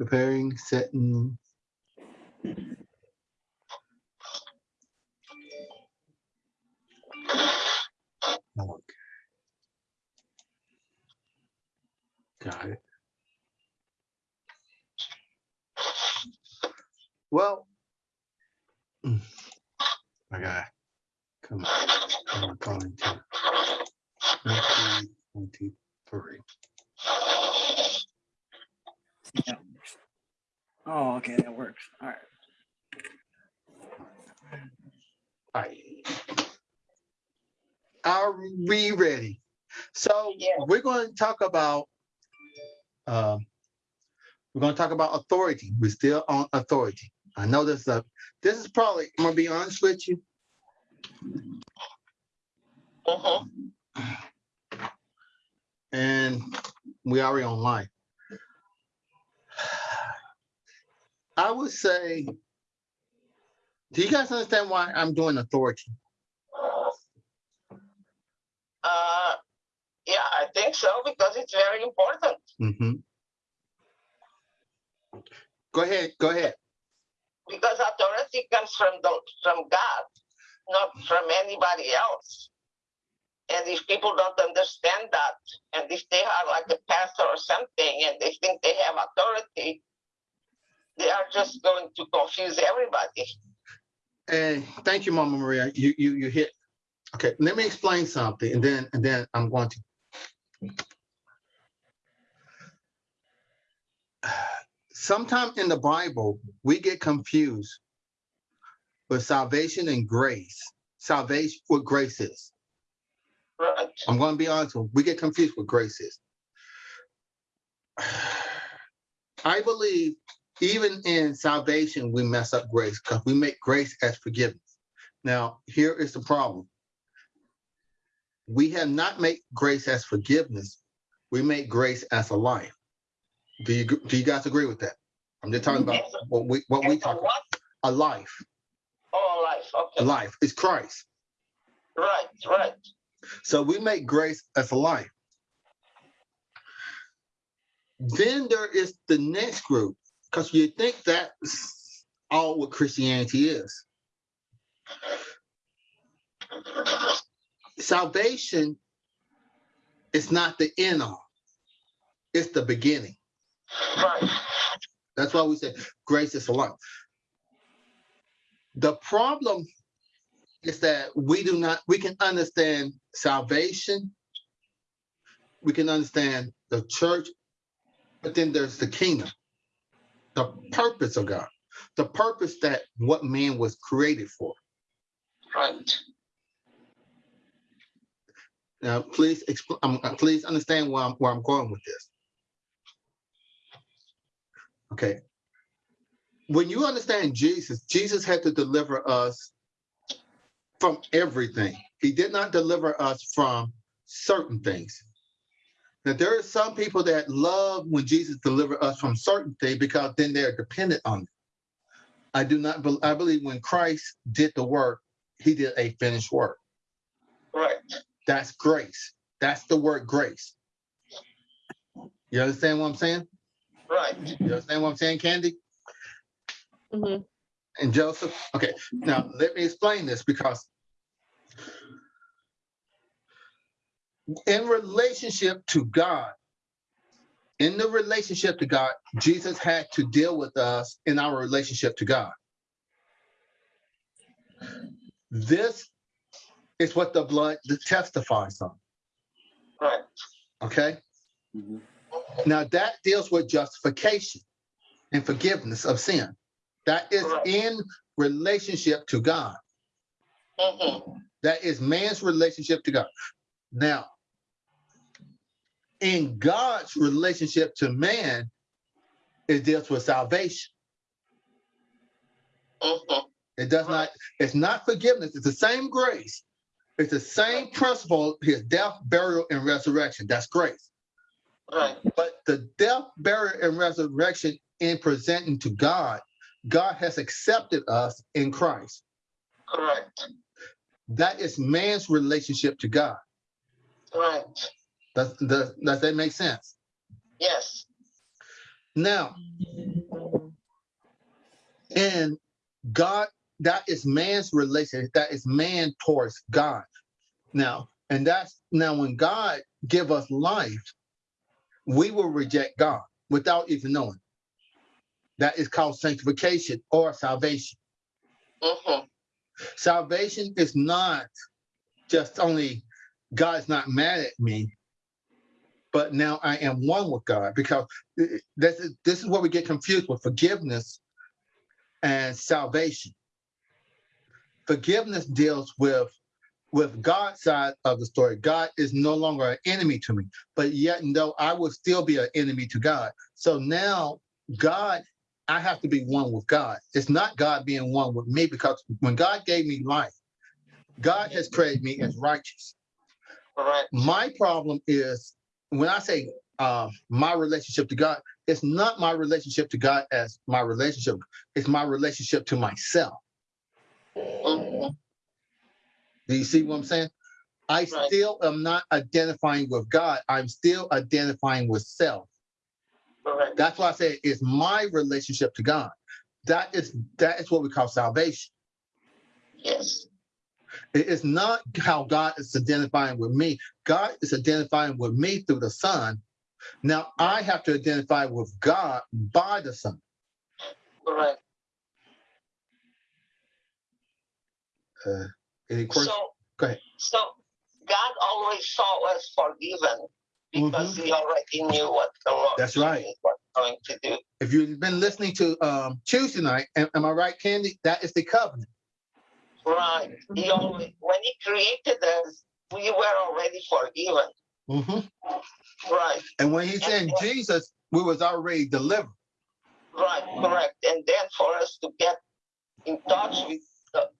preparing, setting. Okay. Got it. Well, mm, I got, come on, I'm calling to twenty twenty-three. Yeah. Oh, okay, that works. All right. Alright. Are we ready? So Yeah. we're going to talk about, um, we're going to talk about authority. We're still on authority. I know this, uh, this is probably, I'm gonna be honest with you. Mhm. and we already online. I would say, do you guys understand why I'm doing authority? Uh, yeah, I think so because it's very important. hmm Go ahead, go ahead. Because authority comes from the from God, not from anybody else. And if people don't understand that, and if they are like a pastor or something, and they think they have authority, they are just going to confuse everybody. And thank you, Mama Maria. You you you hit. Okay, let me explain something, and then and then I'm going to. Sometimes in the Bible, we get confused with salvation and grace. Salvation, what grace is. Right. I'm going to be honest with you. We get confused with grace is. I believe even in salvation, we mess up grace because we make grace as forgiveness. Now, here is the problem. We have not made grace as forgiveness. We make grace as a life. Do you do you guys agree with that? I'm just talking about what we what we talk about. A life. Oh, All life. Okay. A Okay. life is Christ. Right. Right. So we make grace as a life. Then there is the next group, because you think that's all what Christianity is. Salvation is not the end all. It's the beginning. Right. That's why we say grace is a life. The problem is that we do not, we can understand salvation. We can understand the church, but then there's the kingdom, the purpose of God, the purpose that what man was created for. Right. Now, please, explain. um, uh, please understand where I'm, where I'm going with this. Okay. When you understand Jesus, Jesus had to deliver us from everything. He did not deliver us from certain things. Now, there are some people that love when Jesus delivered us from certainty because then they're dependent on it. I do not, bel I believe when Christ did the work, he did a finished work. Right. That's grace. That's the word grace. You understand what I'm saying? Right. You understand what I'm saying, Candy Mm-hmm. and Joseph? Okay, now let me explain this because in relationship to God, in the relationship to God, Jesus had to deal with us in our relationship to God. This is what the blood testifies on. Right. Okay? Mhm. Now that deals with justification and forgiveness of sin. That is Correct. in relationship to God. hmm That is man's relationship to God. Now, in God's relationship to man, it deals with salvation. hmm It does not, it's not forgiveness. It's the same grace. It's the same principle, his death, burial, and resurrection. That's grace. Right. But the death, burial, and resurrection in presenting to God, God has accepted us in Christ. Correct. That is man's relationship to God. Right. Does, does, does that make sense? Yes. Now, And God, that is man's relation. That is man towards God. Now, and that's now when God give us life, we will reject God without even knowing. That is called sanctification or salvation. hmm Salvation is not just only God's not mad at me, but now I am one with God because uh, uh, this is this is where we get confused with forgiveness and salvation. Forgiveness deals with with God's side of the story. God is no longer an enemy to me, but yet though I will still be an enemy to God. So now God, I have to be one with God. It's not God being one with me because when God gave me life, God has created me as righteous. All right. My problem is when I say uh, my relationship to God, it's not my relationship to God as my relationship. It's my relationship to myself. Do you see what I'm saying? I Right. still am not identifying with God. I'm still identifying with self. That's why I say it's my relationship to God. That is that is what we call salvation. Yes. It is not how God is identifying with me. God is identifying with me through the Son. Now I have to identify with God by the Son. Correct. Uh, any questions? So, Go ahead. so God always saw us forgiven because He already knew what the Lord Mm-hmm. That's right. Was going to do. If you've been listening to um, Tuesday night, am, am I right, Candy? That is the covenant. Right. He Mm-hmm. always, when He created us, we were already forgiven. Mhm. Right. And when He sent Jesus, we was already delivered. Right. Correct. And then for us to get in touch with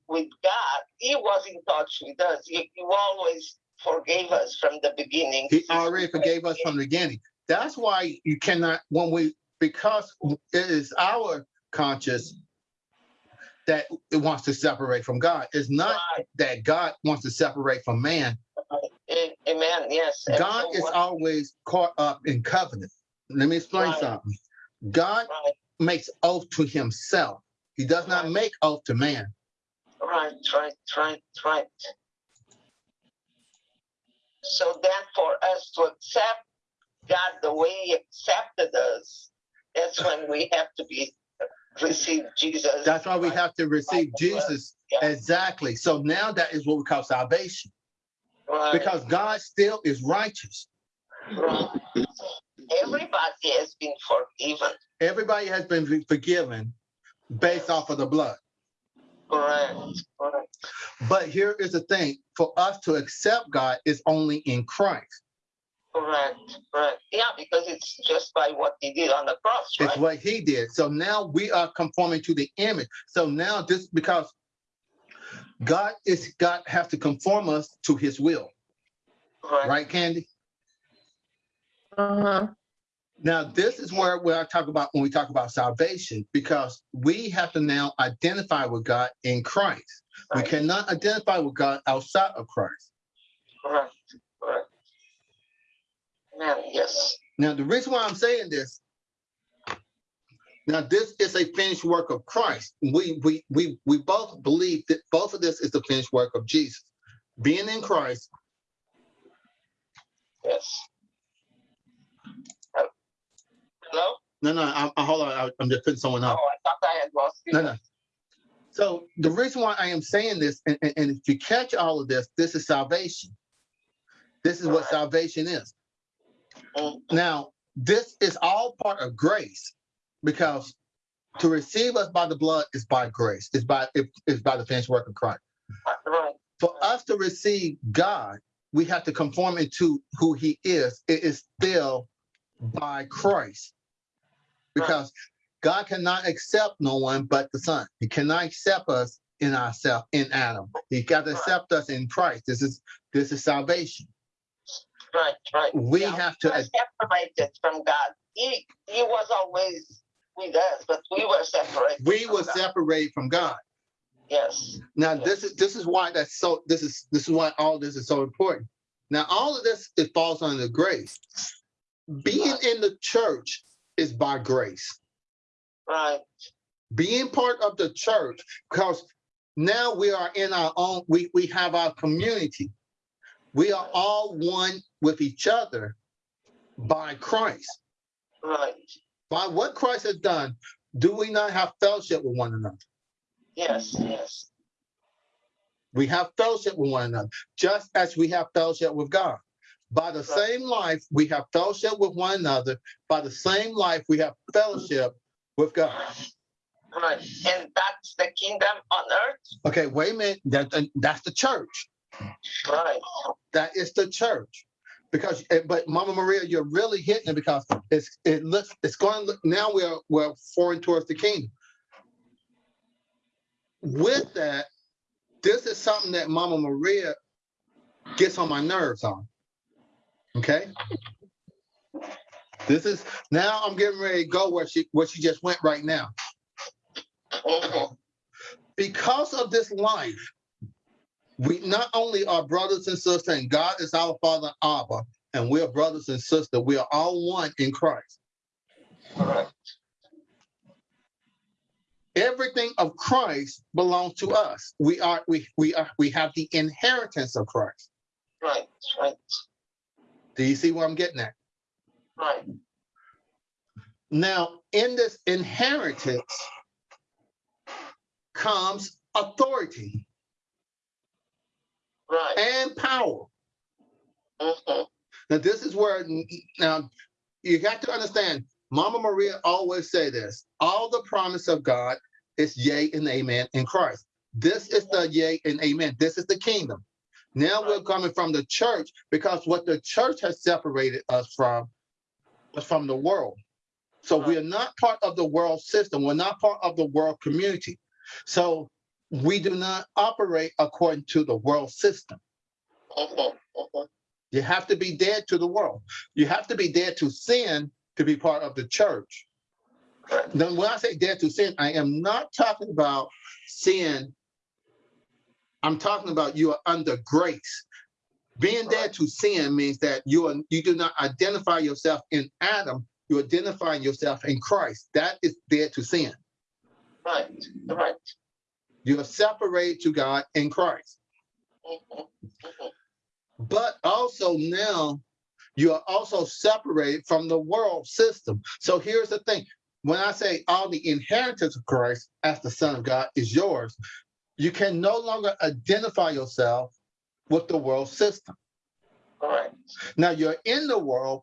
with God, He was in touch with us. He, he always forgave us from the beginning. He already forgave us from the beginning. That's why you cannot, when we, because it is our conscience that it wants to separate from God. It's not Right. that God wants to separate from man. Amen. Yes. God is always caught up in covenant. Let me explain Right. something. God Right. makes oath to himself. He does not make oath to man. Right, right, right, right. So then for us to accept God the way He accepted us, that's when we have to be receive Jesus. That's why we have to receive Jesus Yeah. exactly. So now that is what we call salvation right, because God still is righteous. right. Everybody has been forgiven. Everybody has been forgiven based off of the blood. Correct, correct. But here is the thing for us to accept God is only in Christ. Correct, correct. Yeah, because it's just by what he did on the cross, It's right? what he did. So now we are conforming to the image. So now this because God is God has to conform us to his will, Right, right, Candy? Uh-huh. Now, this is where, where I talk about when we talk about salvation, because we have to now identify with God in Christ. We cannot identify with God outside of Christ. correct, correct. Yes. Now, the reason why I'm saying this, now this is a finished work of Christ. We we we we both believe that both of this is the finished work of Jesus. Being in Christ, Yes. Uh, Hello? no, no, I, I, hold on, I, I'm just putting someone up. Oh. I thought I had lost you. No, no. So the reason why I am saying this, and, and, and if you catch all of this, this is salvation. This is what Right. salvation is. Now, this is all part of grace because to receive us by the blood is by grace. It's by it's by the finished work of Christ. Right, For us to receive God, we have to conform into who He is. It is still by Christ, because God cannot accept no one but the Son. He cannot accept us in ourselves in Adam. He got to accept us in Christ. This is this is salvation. Right, right. We Yeah, have to separated from God. He he was always with us, but we were separated. we were God. separated from God. Yes. Now Yeah. this is this is why that's so this is this is why all this is so important. Now all of this it falls under grace. Being in the church is by grace. Right. being part of the church, because now we are in our own, we, we have our community. We are all one with each other by Christ. Right. By what Christ has done, do we not have fellowship with one another? Yes, yes. We have fellowship with one another, just as we have fellowship with God. By the Right. same life, we have fellowship with one another. By the same life, we have fellowship with God. Right. And that's the kingdom on earth. Okay, wait a minute. That, that's the church. Right. That is the church. Because, eh, but Mama Maria, you're really hitting it because it's it looks it's going to look now we're we're foreign towards the kingdom. With that, this is something that Mama Maria gets on my nerves on. Okay. This is now I'm getting ready to go where she where she just went right now. Mhm. because of this life, we not only are brothers and sisters, and God is our Father Abba, and we are brothers and sisters. We are all one in Christ. Right. Everything of Christ belongs to us. We are we we are we have the inheritance of Christ. Right. Right. Do you see where I'm getting at? Right. Now, in this inheritance comes authority Right. and power. Mhm. Now, this is where now you got to understand. Mama Maria always say this: all the promise of God is yea and amen in Christ. This is the yea and amen. This is the kingdom. Now we're coming from the church because what the church has separated us from was from the world. So we are not part of the world system. We're not part of the world community. So we do not operate according to the world system. Mhm. Mhm. You have to be dead to the world. You have to be dead to sin to be part of the church. Then when I say dead to sin, I am not talking about sin. I'm talking about you are under grace. Being dead to sin means that you are you do not identify yourself in Adam. You identify yourself in Christ. That is dead to sin. Right. Right. You are separated to God in Christ. But also now you are also separated from the world system. So here's the thing. When I say all the inheritance of Christ as the Son of God is yours, you can no longer identify yourself with the world system. Right. Now you're in the world,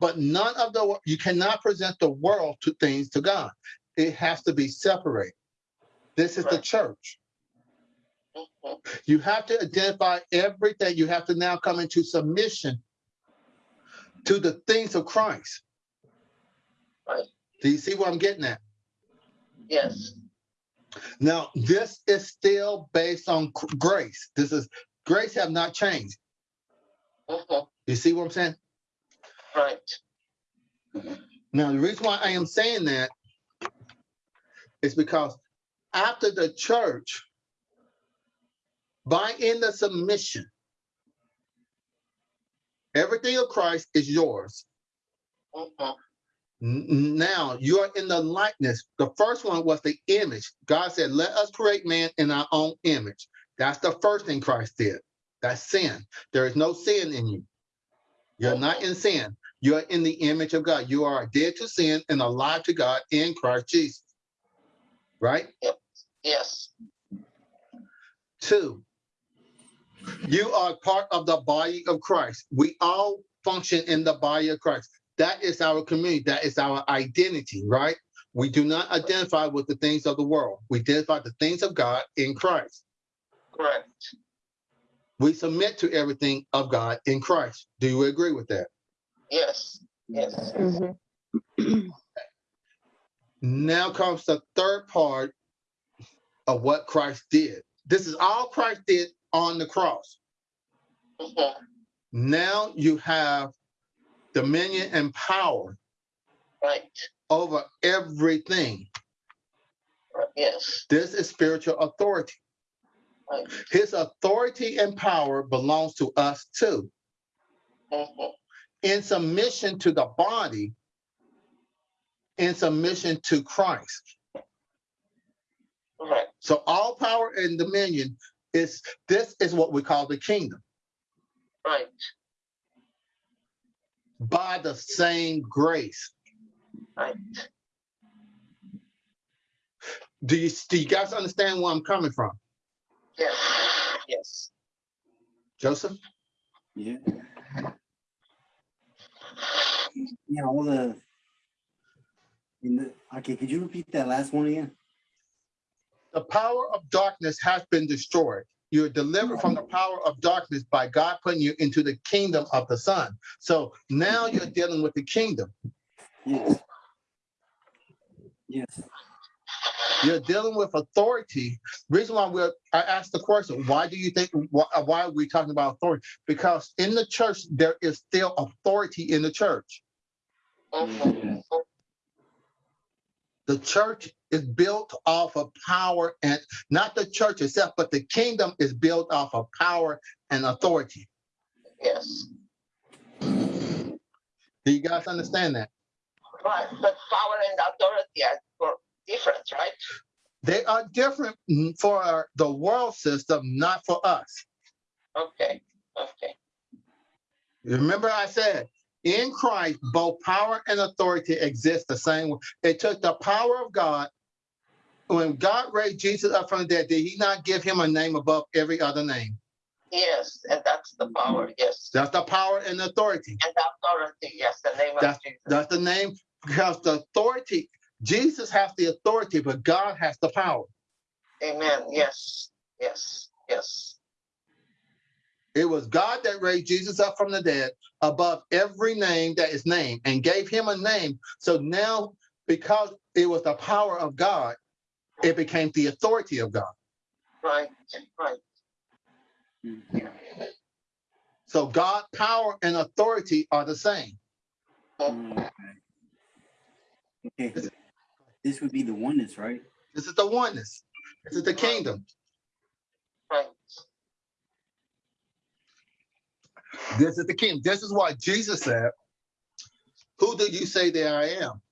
but none of the you cannot present the world to things to God. It has to be separated. This is the church. Mhm. You have to identify everything. You have to now come into submission to the things of Christ. Right. Do you see what I'm getting at? Yes. Now, this is still based on grace. This is grace have not changed. Mhm. You see what I'm saying? Right. Now, the reason why I am saying that is because after the church, by in the submission, everything of Christ is yours. Now you are in the likeness. The first one was the image. God said, Let us create man in our own image. That's the first thing Christ did. That's sin. There is no sin in you. You're not in sin. You're in the image of God. You are dead to sin and alive to God in Christ Jesus. Right? Yes. Two, you are part of the body of Christ. We all function in the body of Christ. That is our community. That is our identity, right? We do not identify with the things of the world. We identify the things of God in Christ. Correct. We submit to everything of God in Christ. Do you agree with that? Yes. Yes. Mhm. Now comes the third part of what Christ did. This is all Christ did on the cross. Mhm. Now you have dominion and power Right. over everything. Yes. This is spiritual authority. Right. His authority and power belongs to us too. Mhm. In submission to the body, in submission to Christ. Right. So all power and dominion is this is what we call the kingdom Right. by the same grace. Right. Do you do you guys understand where I'm coming from? Yes. Yes. Joseph? Yeah. Yeah, all the. In the, okay, could you repeat that last one again? The power of darkness has been destroyed. You're delivered from the power of darkness by God putting you into the kingdom of the Son. So now you're dealing with the kingdom. Yes. Yes. You're dealing with authority. Reason why we're I asked the question, why do you think why, why are we talking about authority? Because in the church, there is still authority in the church. Mhm. The church is built off of power and not the church itself, but the kingdom is built off of power and authority. Yes. Do you guys understand that? Right. But power and authority are different, right? They are different for the world system, not for us. Okay. Okay. Remember I said, in Christ, both power and authority exist the same way. It took the power of God. When God raised Jesus up from the dead, did he not give him a name above every other name? Yes, and that's the power. Yes. That's the power and authority. And the authority. Yes, the name of Jesus. that's the name because the authority, Jesus has the authority, but God has the power. Amen. Yes. Yes. Yes. It was God that raised Jesus up from the dead above every name that is named and gave him a name. So now, because it was the power of God, it became the authority of God. Right. Right. Mm. So God, power, and authority are the same. Okay. Okay. This would be the oneness, right? This is the oneness. This is the kingdom. Right. This is the kingdom. This is why Jesus said, Who do you say that I am?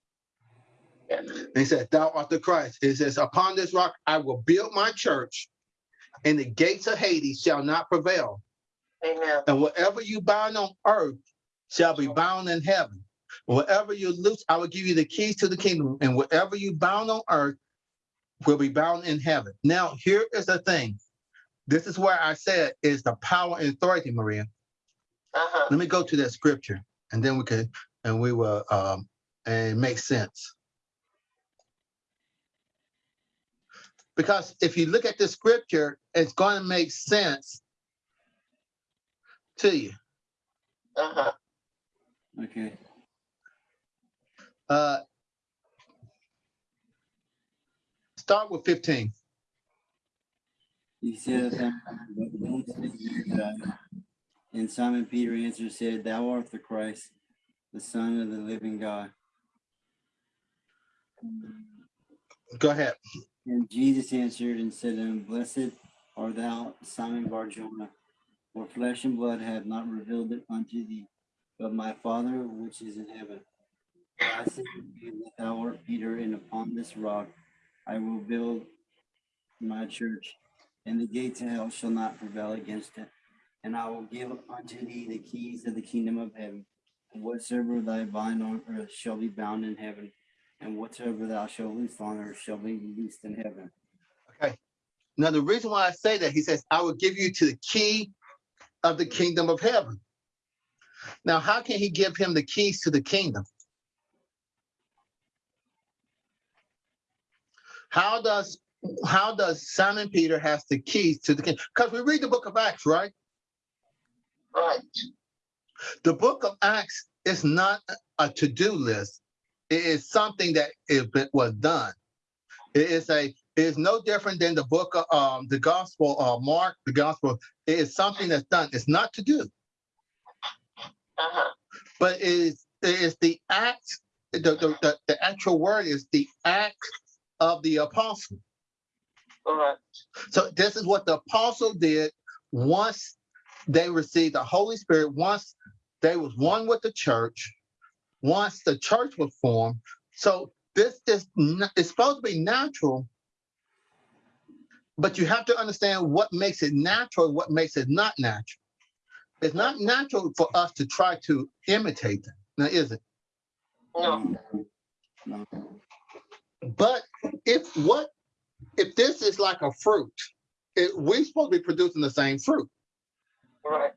He said, Thou art the Christ. It says, Upon this rock I will build my church, and the gates of Hades shall not prevail. Amen. And whatever you bind on earth shall be bound in heaven. Whatever you loose, I will give you the keys to the kingdom. And whatever you bound on earth will be bound in heaven. Now, here is the thing. This is where I said is the power and authority, Maria. Uh-huh. Let me go to that scripture and then we can, and we will, um, and it makes sense. Because if you look at the scripture, it's going to make sense to you. Uh-huh. Okay. Uh, start with 15. He said, And Simon Peter answered, and said, Thou art the Christ, the Son of the living God. Go ahead. And Jesus answered and said to him, Blessed art thou, Simon Barjona, for flesh and blood have not revealed it unto thee, but my Father which is in heaven. I say to you that thou art Peter, and upon this rock I will build my church, and the gates of hell shall not prevail against it. And I will give unto thee the keys of the kingdom of heaven. And whatsoever thy bind on earth shall be bound in heaven, and whatsoever thou shalt loose on earth shall be loosed in heaven. Okay. Now, the reason why I say that, he says, I will give you to the key of the kingdom of heaven. Now, how can he give him the keys to the kingdom? How does how does Simon Peter has the keys to the kingdom? Because we read the book of Acts, right? Right. The book of Acts is not a to-do list. It is something that is, was done. It is a it is no different than the book of um, the gospel of Mark, the gospel. It is something that's done. It's not to do, Uh-huh. but it is it is the act. The, the, the, the actual word is the act of the apostle. Correct. So this is what the apostle did once they received the Holy Spirit, once they was one with the church, once the church was formed. So this is it's supposed to be natural But you have to understand what makes it natural, what makes it not natural. It's not natural for us to try to imitate them. Now, is it? No. No. But if what if this is like a fruit, it, we're supposed to be producing the same fruit. Right.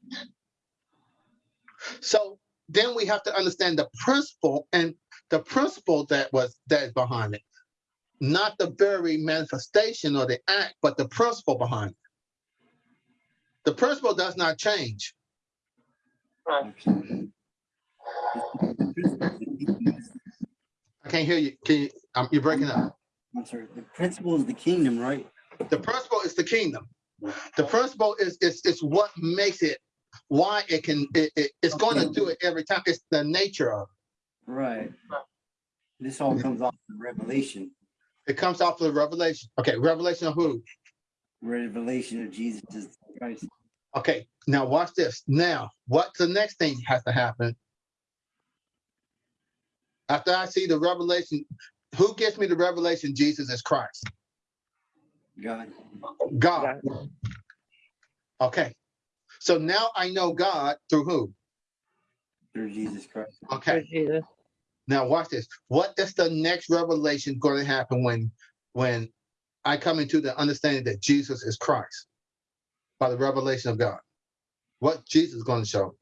So then we have to understand the principle and the principle that was that is behind it, not the very manifestation or the act, but the principle behind it. The principle does not change. Right. I can't hear you. Can you? Um, you're breaking up. I'm sorry, the principle is the kingdom, right? The principle is the kingdom. The principle is is is what makes it why it can it, it- it's going to do it every time. It's the nature of it. Right. This all mm-hmm. comes off the revelation, It comes off of the revelation. Okay, revelation of who? revelation of Jesus Christ. Okay, now watch this. Now, what's the next thing has to happen? After I see the revelation, who gives me the revelation Jesus is Christ? God. God. Okay. So now I know God through who? through Jesus Christ. Okay. Jesus. Now watch this. What is the next revelation going to happen when when I come into the understanding that Jesus is Christ by the revelation of God? What Jesus is going to show?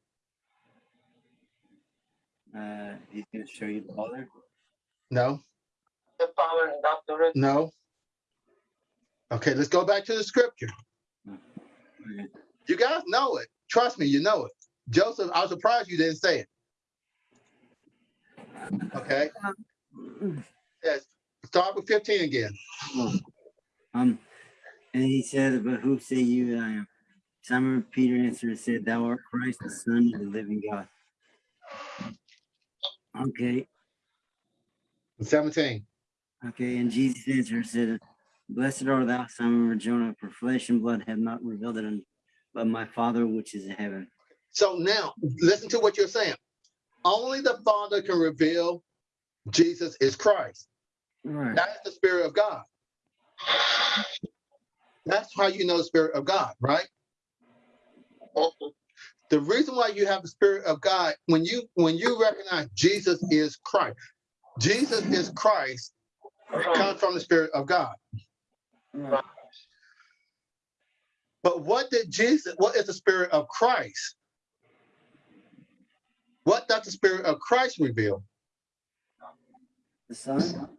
Uh, he's going to show you the Father. No, The power and doctorate. no. Okay, let's go back to the scripture. You guys know it. Trust me, you know it. Joseph, I was surprised you didn't say it. Okay. Yes. Start with 15 again. Um, and he said, But who say you that I am? Simon Peter answered and said, Thou art Christ, the Son of the living God. Okay, 17. okay. And Jesus answered and said, Blessed art thou, Simon Jonah, for flesh and blood have not revealed it unto but my Father which is in heaven. So now listen to what you're saying. Only the Father can reveal Jesus is Christ. Right. That is the Spirit of God. That's how you know the Spirit of God, right? The reason why you have the Spirit of God, when you when you recognize Jesus is Christ, Jesus is Christ comes from the Spirit of God. Right. But what did Jesus, what is the Spirit of Christ? What does the Spirit of Christ reveal? The Son.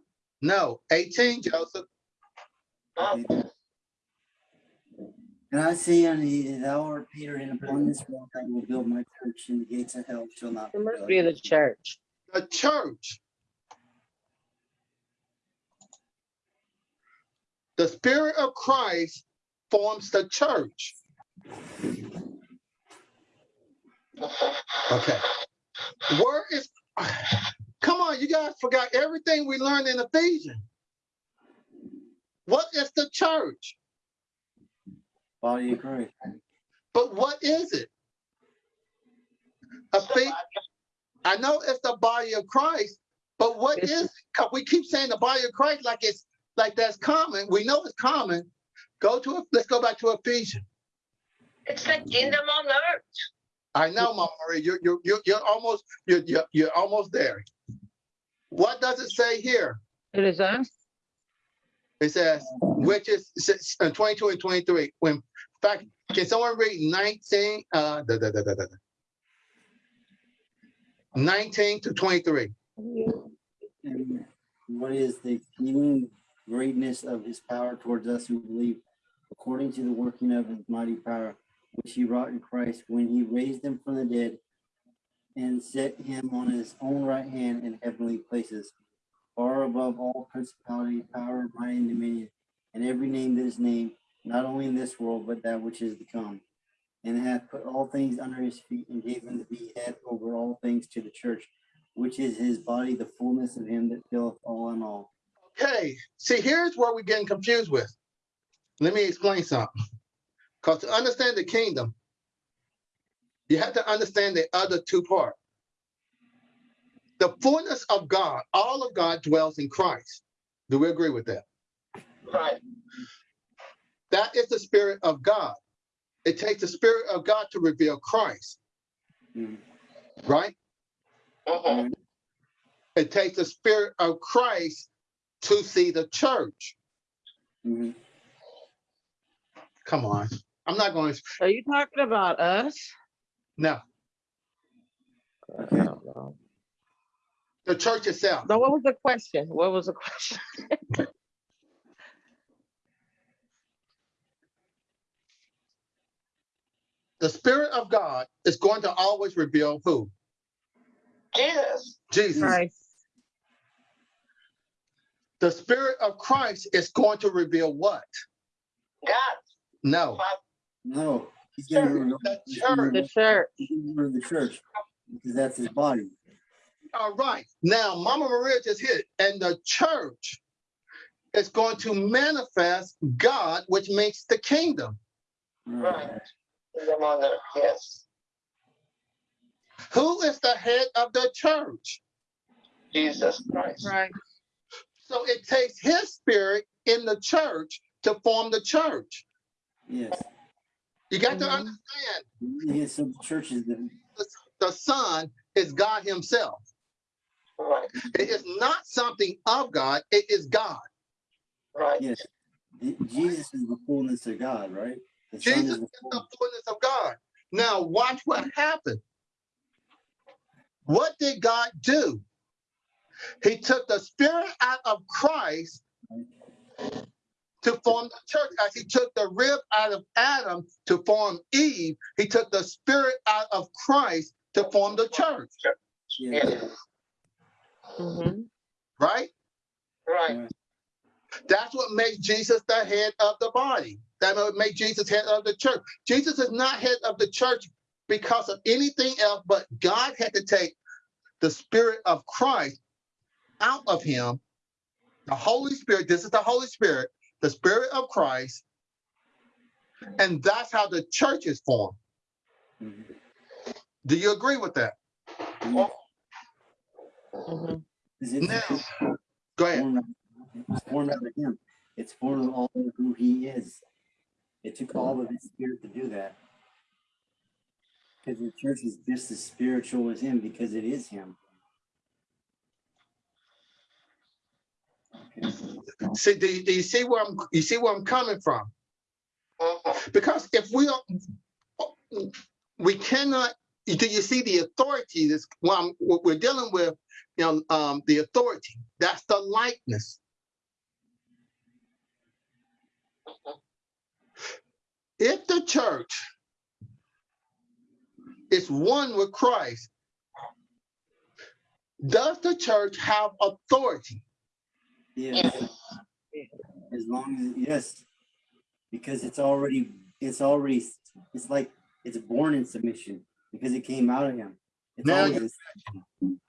No, 18, Joseph. And I say unto thee, that thou art Peter, and upon this rock I will build my church, and the gates of hell shall not It must be the church. The church. The Spirit of Christ forms the church. Okay. Where is, come on, you guys forgot everything we learned in Ephesians. What is the church? Body of Christ. But what is it? Ephe- I know it's the body of Christ, but what It's- is? Because we keep saying the body of Christ like it's like that's common. We know it's common. Go to let's go back to Ephesians. It's the kingdom on earth. I know, Mama Marie, you're you're you're, you're almost you're, you're you're almost there. What does it say here? It is us. It says, which is uh, 22 and 23. When, in fact, can someone read 19? Uh, da, da, da, da, da, da. 19 to 23. And what is the exceeding greatness of his power towards us who believe, according to the working of his mighty power, which he wrought in Christ when he raised him from the dead and set him on his own right hand in heavenly places, far above all principality, power, might, and dominion, and every name that is named, not only in this world, but that which is to come. And hath put all things under his feet, and gave him to be head over all things to the church, which is his body, the fullness of him that filleth all in all. Okay, see, here's where we're getting confused with. Let me explain something. Because to understand the kingdom, you have to understand the other two parts. The fullness of God, all of God dwells in Christ. Do we agree with that? Right. That is the spirit of God. It takes the spirit of God to reveal Christ, Mhm. right? Mhm. It takes the spirit of Christ to see the church. Mhm. Come on. I'm not going to, Are you talking about us? no, I don't know. the church itself. No, what was the question? What was the question? The spirit of God is going to always reveal who? Jesus. Jesus. Christ. The spirit of Christ is going to reveal what? God. No, No, he's gonna reveal the church. The church. he's gonna reveal the church because that's his body. All right. Now, Mama Maria just hit, and the church is going to manifest God, which makes the kingdom. Right. In the mother. Yes. Who is the head of the church? Jesus Christ. Right. So it takes his spirit in the church to form the church. Yes. You got to Mhm. understand Yes, so the church is the the Son is God Himself. Right. It is not something of God, it is God. Right. yes. Jesus is the fullness of God, right? The Jesus is is the the fullness. fullness of God. Now, watch what happened. What did God do? He took the spirit out of Christ to form the church. As he took the rib out of Adam to form Eve, he took the spirit out of Christ to form the church, Yes. Yes. hmm right? Right. That's what makes Jesus the head of the body. That would make Jesus head of the church. Jesus is not head of the church because of anything else, but God had to take the spirit of Christ out of him. The Holy Spirit, this is the Holy Spirit, the spirit of Christ. And that's how the church is formed. Mhm. Do you agree with that? Mhm. hmm Is it- Now, go ahead. It's formed out of him. It's formed of all of who he is. It took all of his spirit to do that. Because the church is just as spiritual as him because it is him. See, do you, do you see where I'm you see where I'm coming from? Because if we don't, we cannot. Do you see the authority? This I'm- what we're dealing with, you know, um, the authority. That's the likeness. If the church is one with Christ, does the church have authority? Yes. As long as yes. Because it's already it's already it's like it's born in submission because it came out of him. It's Now always you-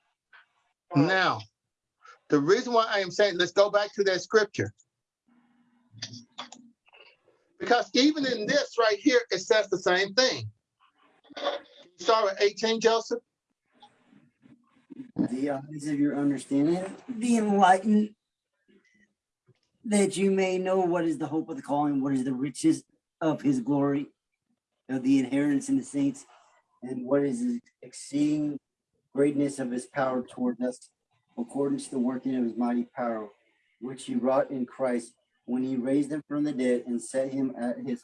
Now, the reason why I am saying, let's go back to that scripture. Because even in this right here, it says the same thing. Start with 18, Joseph. the eyes of your understanding be enlightened that you may know what is the hope of the calling what is the riches of his glory of the inheritance in the saints and what is the exceeding greatness of his power toward us according to the working of his mighty power which he wrought in christ when he raised him from the dead and set him at his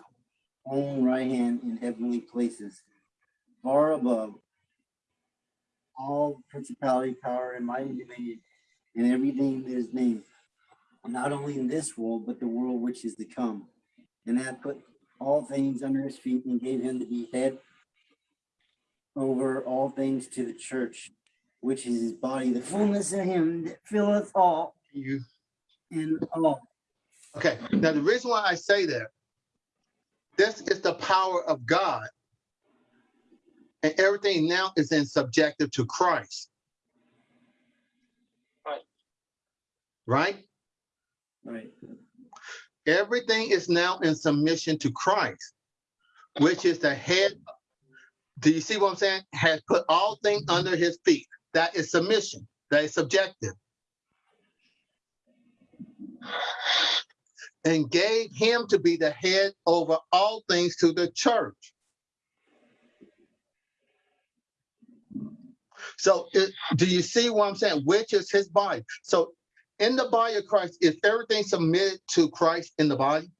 own right hand in heavenly places far above all principality, power, and mighty dominion, and everything that is named, not only in this world, but the world which is to come. And hath put all things under his feet and gave him to be head over all things to the church, which is his body, the fullness of him that filleth all You in all. okay? Now the reason why I say that, this is the power of God, and everything now is in subjective to Christ. Right. Right. Everything is now in submission to Christ, which is the head. Do you see what I'm saying? Has put all things under his feet. That is submission. That is subjective. and gave him to be the head over all things to the church. So it, do you see what I'm saying? Which is his body. So in the body of Christ, is everything submitted to Christ in the body?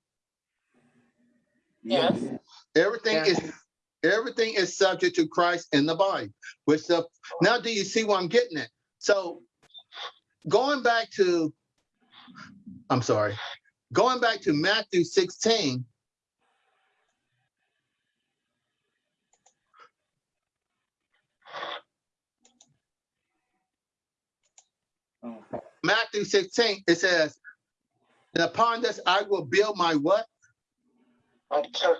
Yes. Everything Yeah. is everything is subject to Christ in the body. Which the now do you see what I'm getting at? So going back to I'm sorry, going back to Matthew 16. Oh, Matthew 16, it says, and upon this I will build my what? My church.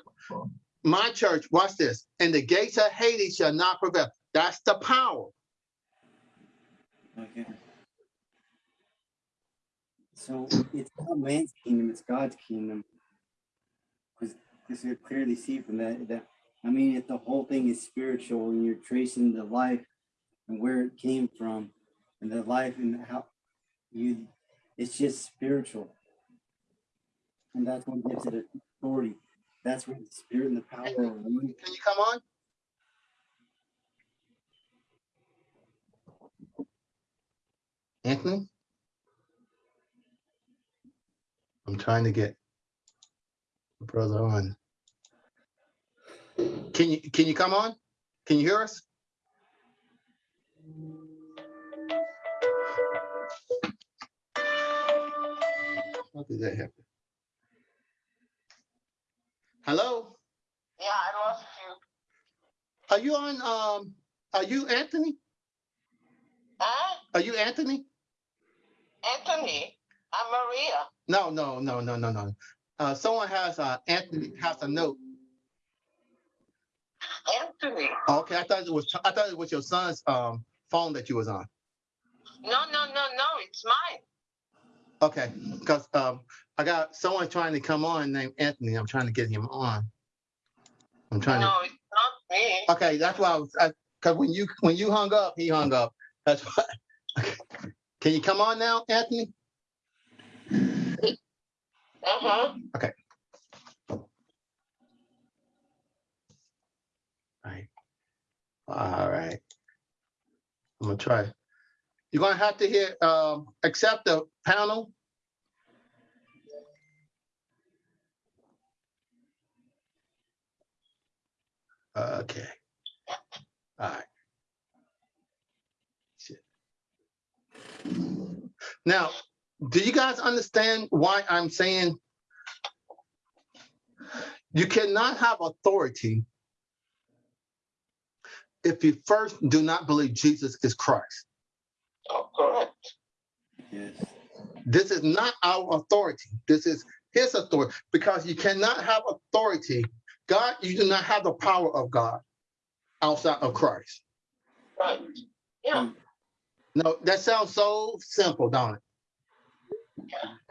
My church, watch this. And the gates of Hades shall not prevail. That's the power. okay. So it's not man's kingdom, it's God's kingdom. Because because you clearly see from that that I mean if the whole thing is spiritual and you're tracing the life and where it came from and the life and how you it's just spiritual. And that's what gives it authority. That's where the spirit and the power of Can you you come on? Anthony? I'm trying to get my brother on. Can you can you come on? Can you hear us? How did that happen? Hello? Yeah, I lost you. Are you on um are you Anthony? Huh? Are you Anthony? Anthony, I'm Maria. No, no, no, no, no, no. Uh, someone has uh, Anthony has a note. Anthony. Okay, I thought it was I thought it was your son's um phone that you was on. No, no, no, no, it's mine. Okay, because um I got someone trying to come on named Anthony. I'm trying to get him on. I'm trying No, it's not me. to. Okay, that's why I was because when you when you hung up, he hung up. That's why. Okay. Can you come on now, Anthony? Uh-huh. Okay. Right. All right. I'm gonna try. You're gonna have to hit um accept the panel. Okay. All right. Now, do you guys understand why I'm saying you cannot have authority if you first do not believe Jesus is Christ. Oh, correct. yes. This is not our authority. This is his authority because you cannot have authority. God, you do not have the power of God outside of Christ. Right. Yeah, No, that sounds so simple, don't it?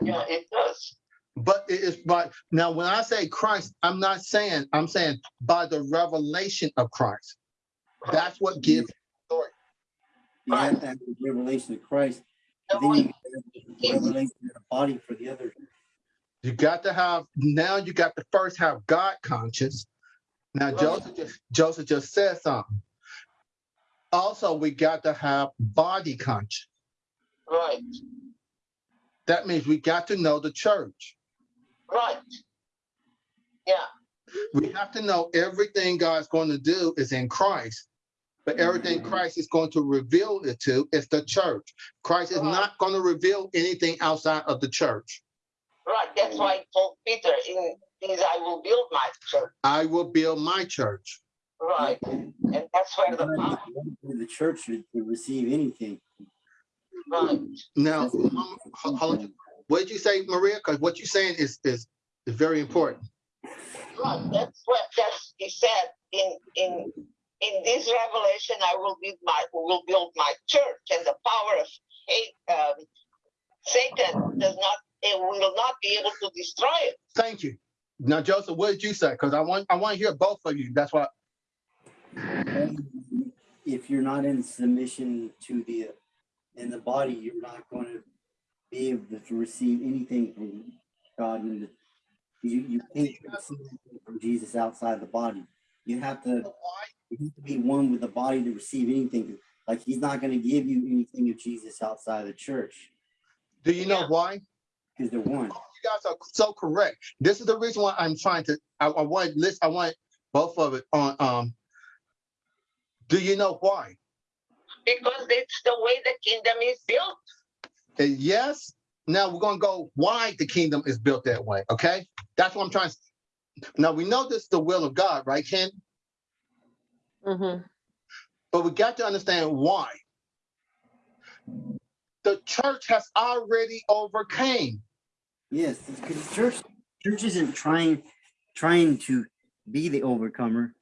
yeah, it does. But it is by now when I say Christ, I'm not saying I'm saying by the revelation of Christ. That's what gives You have to have the revelation of Christ. Then you have the revelation of the body for the other. You got to have now. You got to first have God conscious. Now Right. Joseph just Joseph just said something. Also, we got to have body conscious. Right, That means we got to know the church. right. Yeah, We have to know everything God's going to do is in Christ, but everything mm-hmm. Christ is going to reveal it to is the church. Christ is not going to reveal anything outside of the church. right. That's why I told Peter in these I will build my church. I will build my church. Right. And that's where the power, The church should receive anything. right. Now, hold on. what did you say, Maria? Because what you're saying is is is very important. Right. That's what that's he said in in in this revelation I will build my will build my church and the power of hate um, Satan does not it will not be able to destroy it. Thank you. Now, Joseph, what did you say? Because I want I want to hear both of you. That's why. If you're not in submission to the, in the body, you're not going to be able to receive anything from God. And you you can't receive anything from Jesus outside the body. You have to you have to be one with the body to receive anything. Like he's not going to give you anything of Jesus outside of the church Do you know why? because they're one. You guys are so correct. This is the reason why I'm trying to, I, I want list, I want both of it on, um, do you know why? Because it's the way the kingdom is built. And yes, now we're gonna go why the kingdom is built that way, okay? That's what I'm trying. to Now, we know this is the will of God, right, Ken? Mm-hmm. But we got to understand why. The church has already overcame. Yes, because church church isn't trying trying to be the overcomer.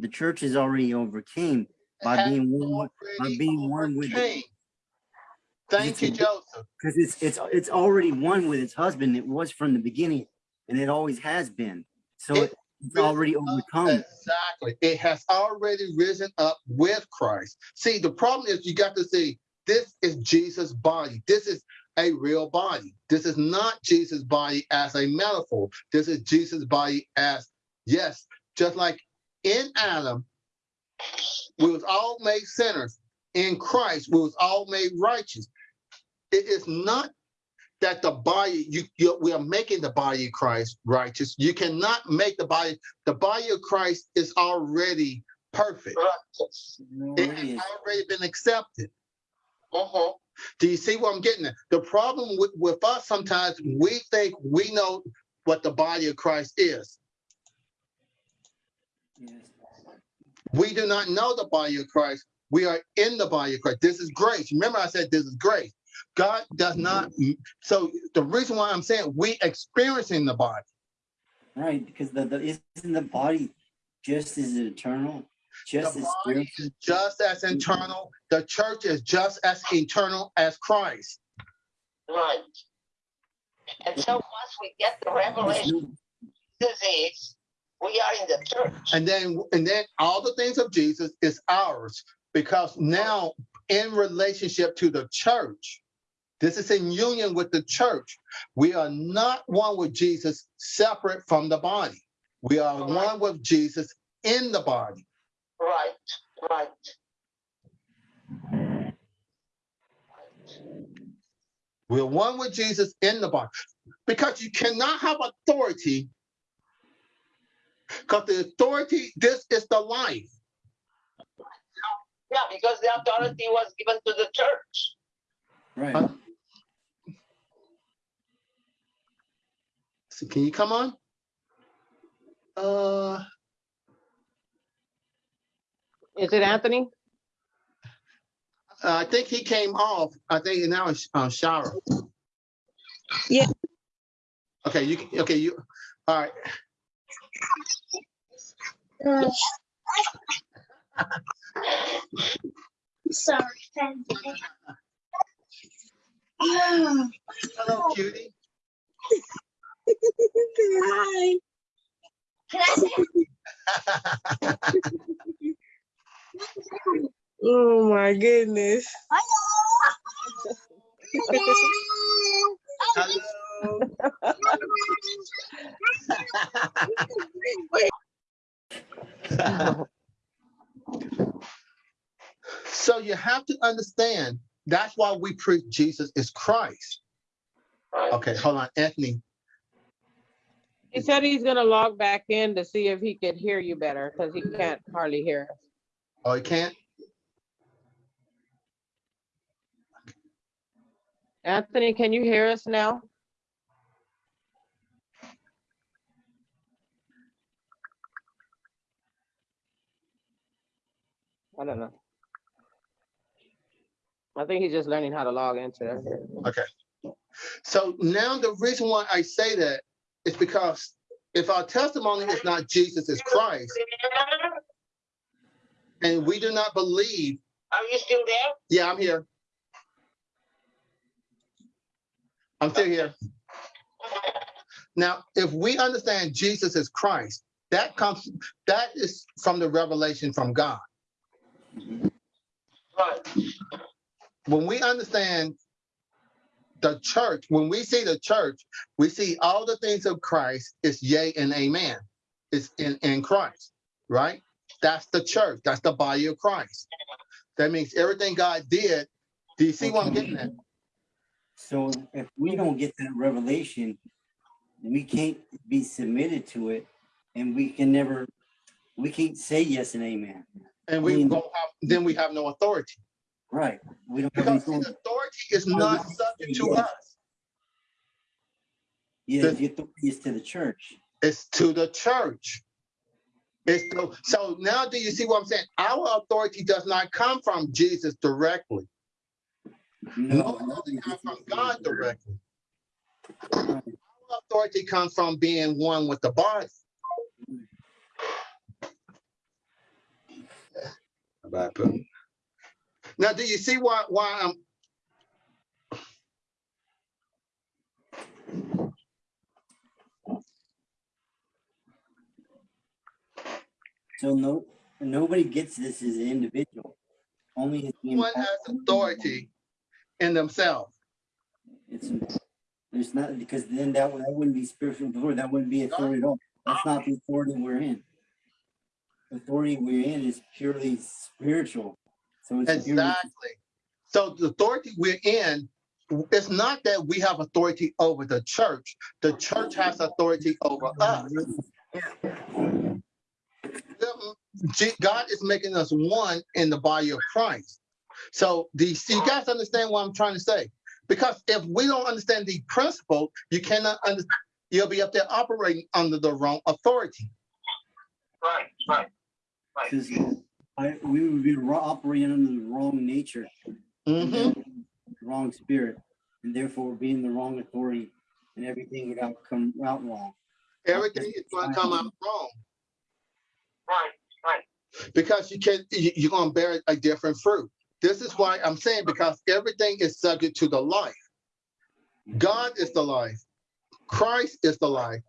The church is already overcame by Has being one by already being one with overcame. Thank you, Joseph. because it's it's it's already one with its husband. It was from the beginning, and it always has been. So It it, it's already overcome. Exactly. It has already risen up with Christ. See, the problem is you got to see this is Jesus' body. This is a real body. This is not Jesus' body as a metaphor. This is Jesus' body as, yes, just like in Adam, we was all made sinners. In Christ, we was all made righteous. It is not that the body you, you we are making the body of Christ righteous. You cannot make the body. The body of Christ is already perfect. Righteous. It It has already been accepted. Mhm. Do you see what I'm getting at? The problem with, with us sometimes we think we know what the body of Christ is. Yes. We do not know the body of Christ. We are in the body of Christ. This is grace. Remember, I said this is grace. God does not. So the reason why I'm saying we experiencing the body. Right, because the, the isn't the body just as eternal, just the as body spiritual. is just as internal. The church is just as eternal as Christ. Right. And so once we get the revelation no- disease, we are in the church. And then, and then all the things of Jesus is ours because now in relationship to the church, this is in union with the church. We are not one with Jesus separate from the body. We are one with Jesus in the body. Right, right. We're one with Jesus in the body because you cannot have authority because the authority, this is the life. Yeah, because the authority was given to the church. Right. Huh? So can you come on? Uh, Is it Anthony? I think he came off. I think now it's uh, shower. Yeah. Okay, you okay you. All right. Uh, sorry, thank you. Hello, cutie. Hi. Can I say? Oh my goodness. Hello. so you have to understand that's why we preach Jesus is Christ. Okay, hold on, Anthony. He said he's gonna log back in to see if he could hear you better, because he can't hardly hear us. Oh, he can't. Anthony, can you hear us now? I don't know. I think he's just learning how to log into it. Okay. So now the reason why I say that is because if our testimony is not Jesus is Christ, and we do not believe, Are you still there? yeah, I'm here. I'm still here. Now, if we understand Jesus is Christ, that comes, that is from the revelation from God. Right. When we understand the church, when we see the church, we see all the things of Christ is yea and amen. It's in, in Christ, right? That's the church. That's the body of Christ. That means everything God did. Do you see what I'm getting at? So if we don't get that revelation, we can't be submitted to it and we can never, we can't say yes and amen. And we Mm. don't have, then we have no authority. Right. We don't Because the authority. is not subject to us. Yeah, the authority is to the church. It's to the church. It's to, so now do you see what I'm saying? Our authority does not come from Jesus directly. No, No, it comes from God directly. Our authority comes from being one with the body. Bye. Now, do you see why why I'm So no, nobody gets this as an individual. Only as the one has authority in themselves? It's, there's not, because then that, that wouldn't be spiritual authority, that wouldn't be authority at all. That's not the authority we're in. Authority we're in is purely spiritual. So it's Exactly. So the authority we're in, it's not that we have authority over the church. The church has authority over us. God is making us one in the body of Christ. So the you guys understand what I'm trying to say? Because if we don't understand the principle, you cannot understand. you'll be up there operating under the wrong authority. Right, right. because I, we would be operating under the wrong nature, Mhm. wrong spirit, and therefore being the wrong authority, and everything would out come out wrong. Everything is going to come out wrong. Right, right. because you can you- you're going to bear a different fruit this is why i'm saying because everything is subject to the life god is the life christ is the life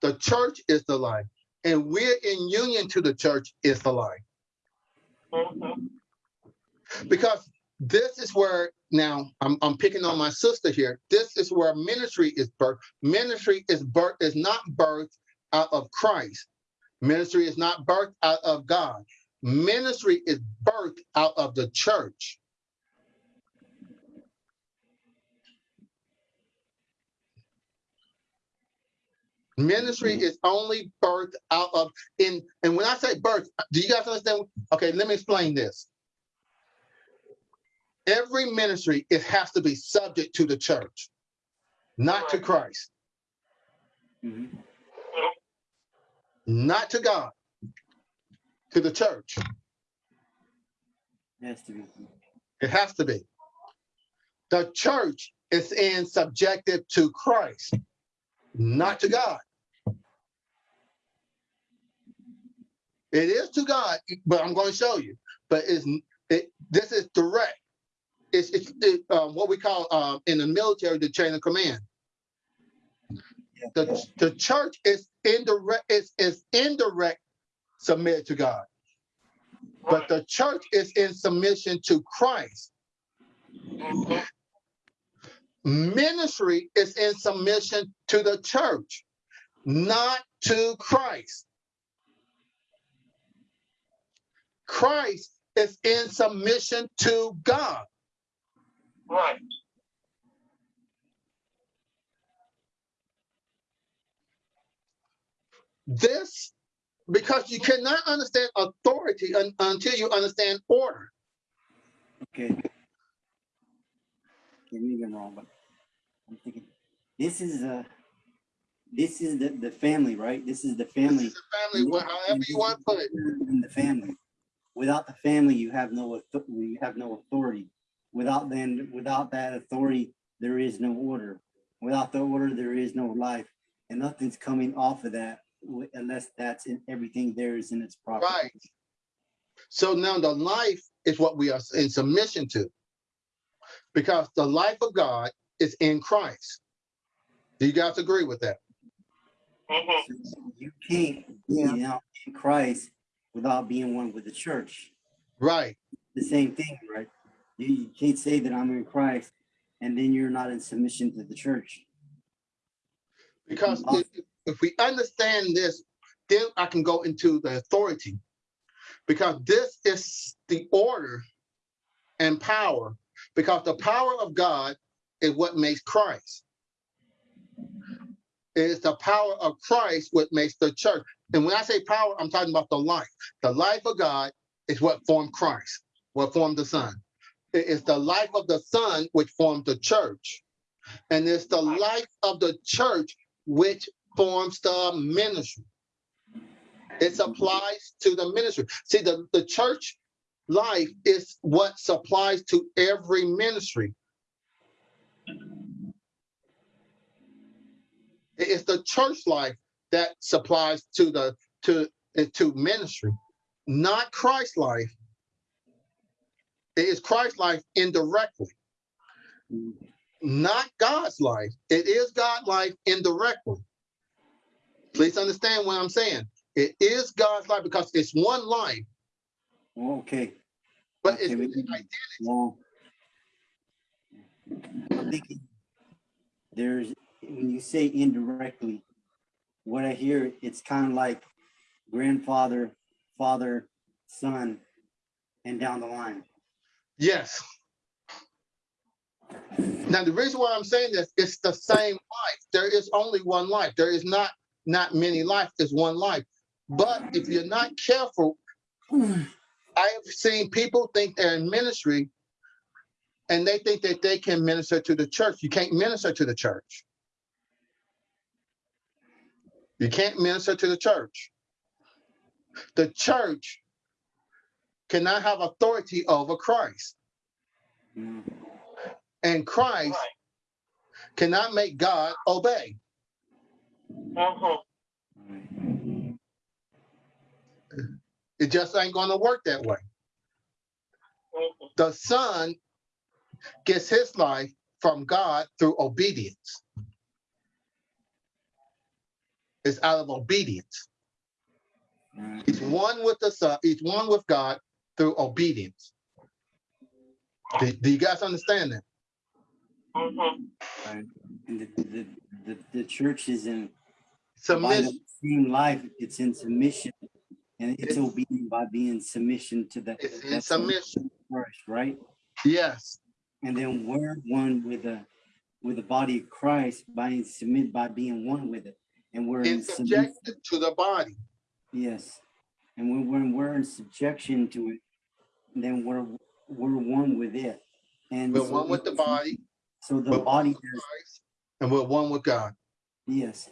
the church is the life and we're in union to the church is the life Mhm. because this is where now I'm, I'm picking on my sister here. This is where ministry is birth ministry is birth is not birthed out of christ. Ministry is not birthed out of god. Ministry is birthed out of the church ministry is only birthed out of in and when i say birth do you guys understand? Okay let me explain this. Every ministry it has to be subject to the church not to christ. Mhm. not to god to the church. It Has to be. it has to be. The church is in subjective to christ not to god. It is to god but i'm going to show you. But it's it this is direct. It's it's it, um, what we call um, in the military the chain of command. The, the church is indirect is, is indirect submit to god. But the church is in submission to christ. Mhm. Ministry is in submission to the church not to christ christ is in submission to god Right. this because you cannot understand authority un- until you understand order Okay. Get me get wrong, but I'm thinking, this is uh this is the, the family, right? This is the this family. is a family wh- however you want to put it In the family. Without the family, you have no, you have no authority. Without then, without that authority, there is no order. Without the order, there is no life. And nothing's coming off of that unless that's in, everything there is in its proper. Right. So now the life is what we are in submission to. Because the life of God is in Christ. Do you guys agree with that? Mhm. You can't be out in Christ without being one with the church. Right. The same thing, right? You, you can't say that I'm in Christ and then you're not in submission to the church. Because Mhm. if, if we understand this, then I can go into the authority. Because this is the order and power, because the power of God is what makes Christ. It is the power of Christ what makes the church. And when I say power, I'm talking about the life. The life of God is what formed Christ, what formed the Son. It is the life of the Son which formed the church. And it's the life of the church which forms the ministry. It supplies to the ministry. See, the, the church life is what supplies to every ministry. It is the church life that supplies to the to to ministry, not Christ life. It is Christ life indirectly not God's life. It is God life indirectly. Please understand what I'm saying. It is God's life because it's one life, okay. but it's Okay, we- like, Well, There's when you say indirectly, what I hear it's kind of like grandfather, father, son, and down the line. yes. Now the reason why I'm saying this, it's the same life. There is only one life. There is not not many life. There's one life. But if you're not careful, I have seen people think they're in ministry and they think that they can minister to the church. You can't minister to the church. You can't minister to the church. The church cannot have authority over Christ. And Christ cannot make God obey. Right. It just ain't gonna work that way. The son gets his life from God through obedience. It's out of obedience. He's one with the son, he's one with God through obedience. Do, do you guys understand that? Mhm. right. The, the, the, the church is in Submission. same life, it's in submission. And it's It's- obedient by being submission to the It's in submission. first, right? Yes. And then we're one with the with the body of Christ by submit by being one with it. And we're in subjected to the body. Yes. And when, when we're in subjection to it, then we're we're one with it. And We're so one with the body, So the body Christ, and we're one with God. yes.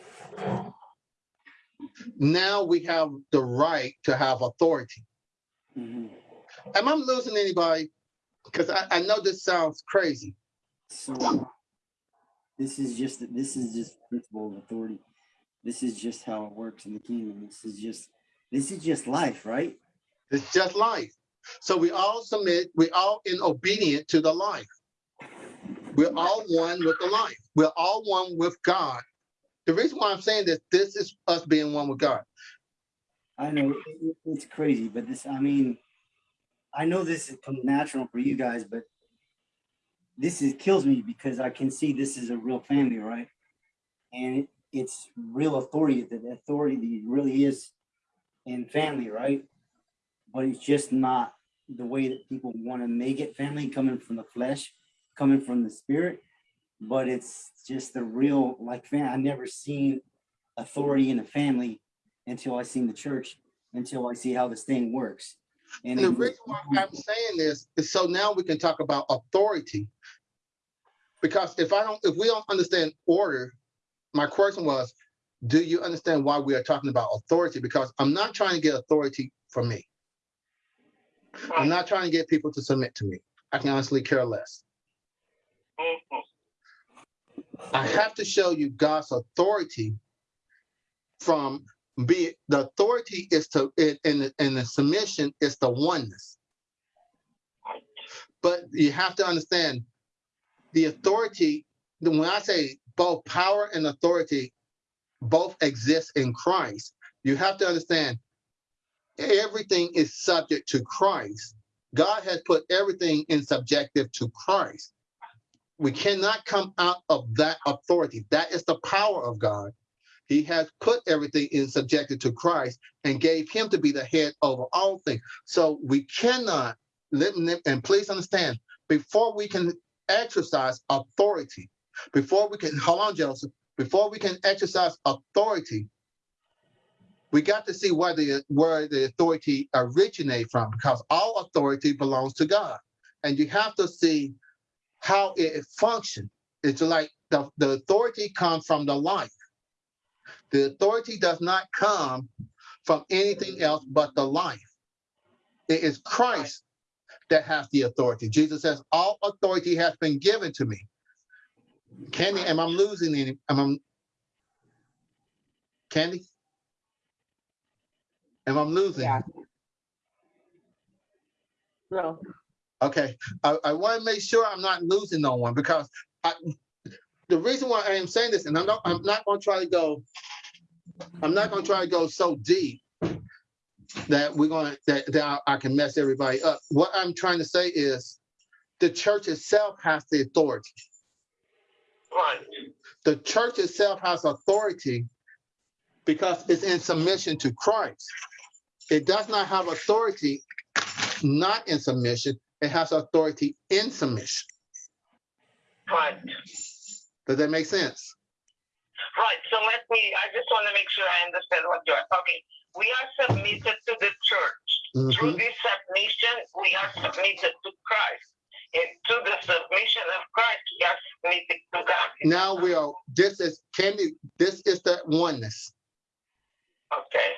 Now we have the right to have authority. mhm. Am I losing anybody? Because I, I know this sounds crazy. So this is just this is just principle of authority. This is just how it works in the kingdom. This is just this is just life, right? It's just life. So we all submit, we all in obedient to the life. We're all one with the life. We're all one with God. The reason why I'm saying this, this is us being one with God. I know it- it- it's crazy, but this I mean, I know this is natural for you guys, but this is kills me because I can see this is a real family, right? And it's real authority. that The authority really is in family, right? But it's just not the way that people want to make it family, coming from the flesh, coming from the spirit. But it's just the real like fam. I never seen authority in a family until I seen the church, until I see how this thing works. And And the reason why I'm saying this is so now we can talk about authority. Because if I don't, if we don't understand order, my question was, do you understand why we are talking about authority? Because I'm not trying to get authority from me. I'm not trying to get people to submit to me. I can honestly care less. I have to show you God's authority from be the authority is to in in in the submission is the oneness. But you have to understand the authority. When I say both power and authority both exist in Christ, you have to understand everything is subject to Christ. God has put everything in subjective to Christ. we cannot come out of that authority. That is the power of God. He has put everything in subjected to Christ and gave him to be the head over all things. So we cannot let and please understand before we can exercise authority, before we can hold on, Joseph, before we can exercise authority, we got to see where the where the authority originate from because all authority belongs to God. And you have to see how it functions. It's like the, the authority comes from the life. The authority does not come from anything else but the life. It is Christ that has the authority. Jesus says, all authority has been given to me. Candy, am I losing any? Am I, Candy? Am I losing? Yeah. No, Okay, I, I want to make sure I'm not losing no one because I, the reason why I am saying this, and I'm not, I'm not going to try to go, I'm not going to try to go so deep that we're going to, that, that I, I can mess everybody up. What I'm trying to say is the church itself has the authority. Right. The church itself has authority because it's in submission to Christ. It does not have authority not in submission. It has authority in submission. Right. Does that make sense? Right. So let me, I just want to make sure I understand what you are talking. We are submitted to the church. Through Mhm. this submission, we are submitted to Christ. And to the submission of Christ, we are submitted to God. Now we are, this is, Candy, this is the oneness. Okay.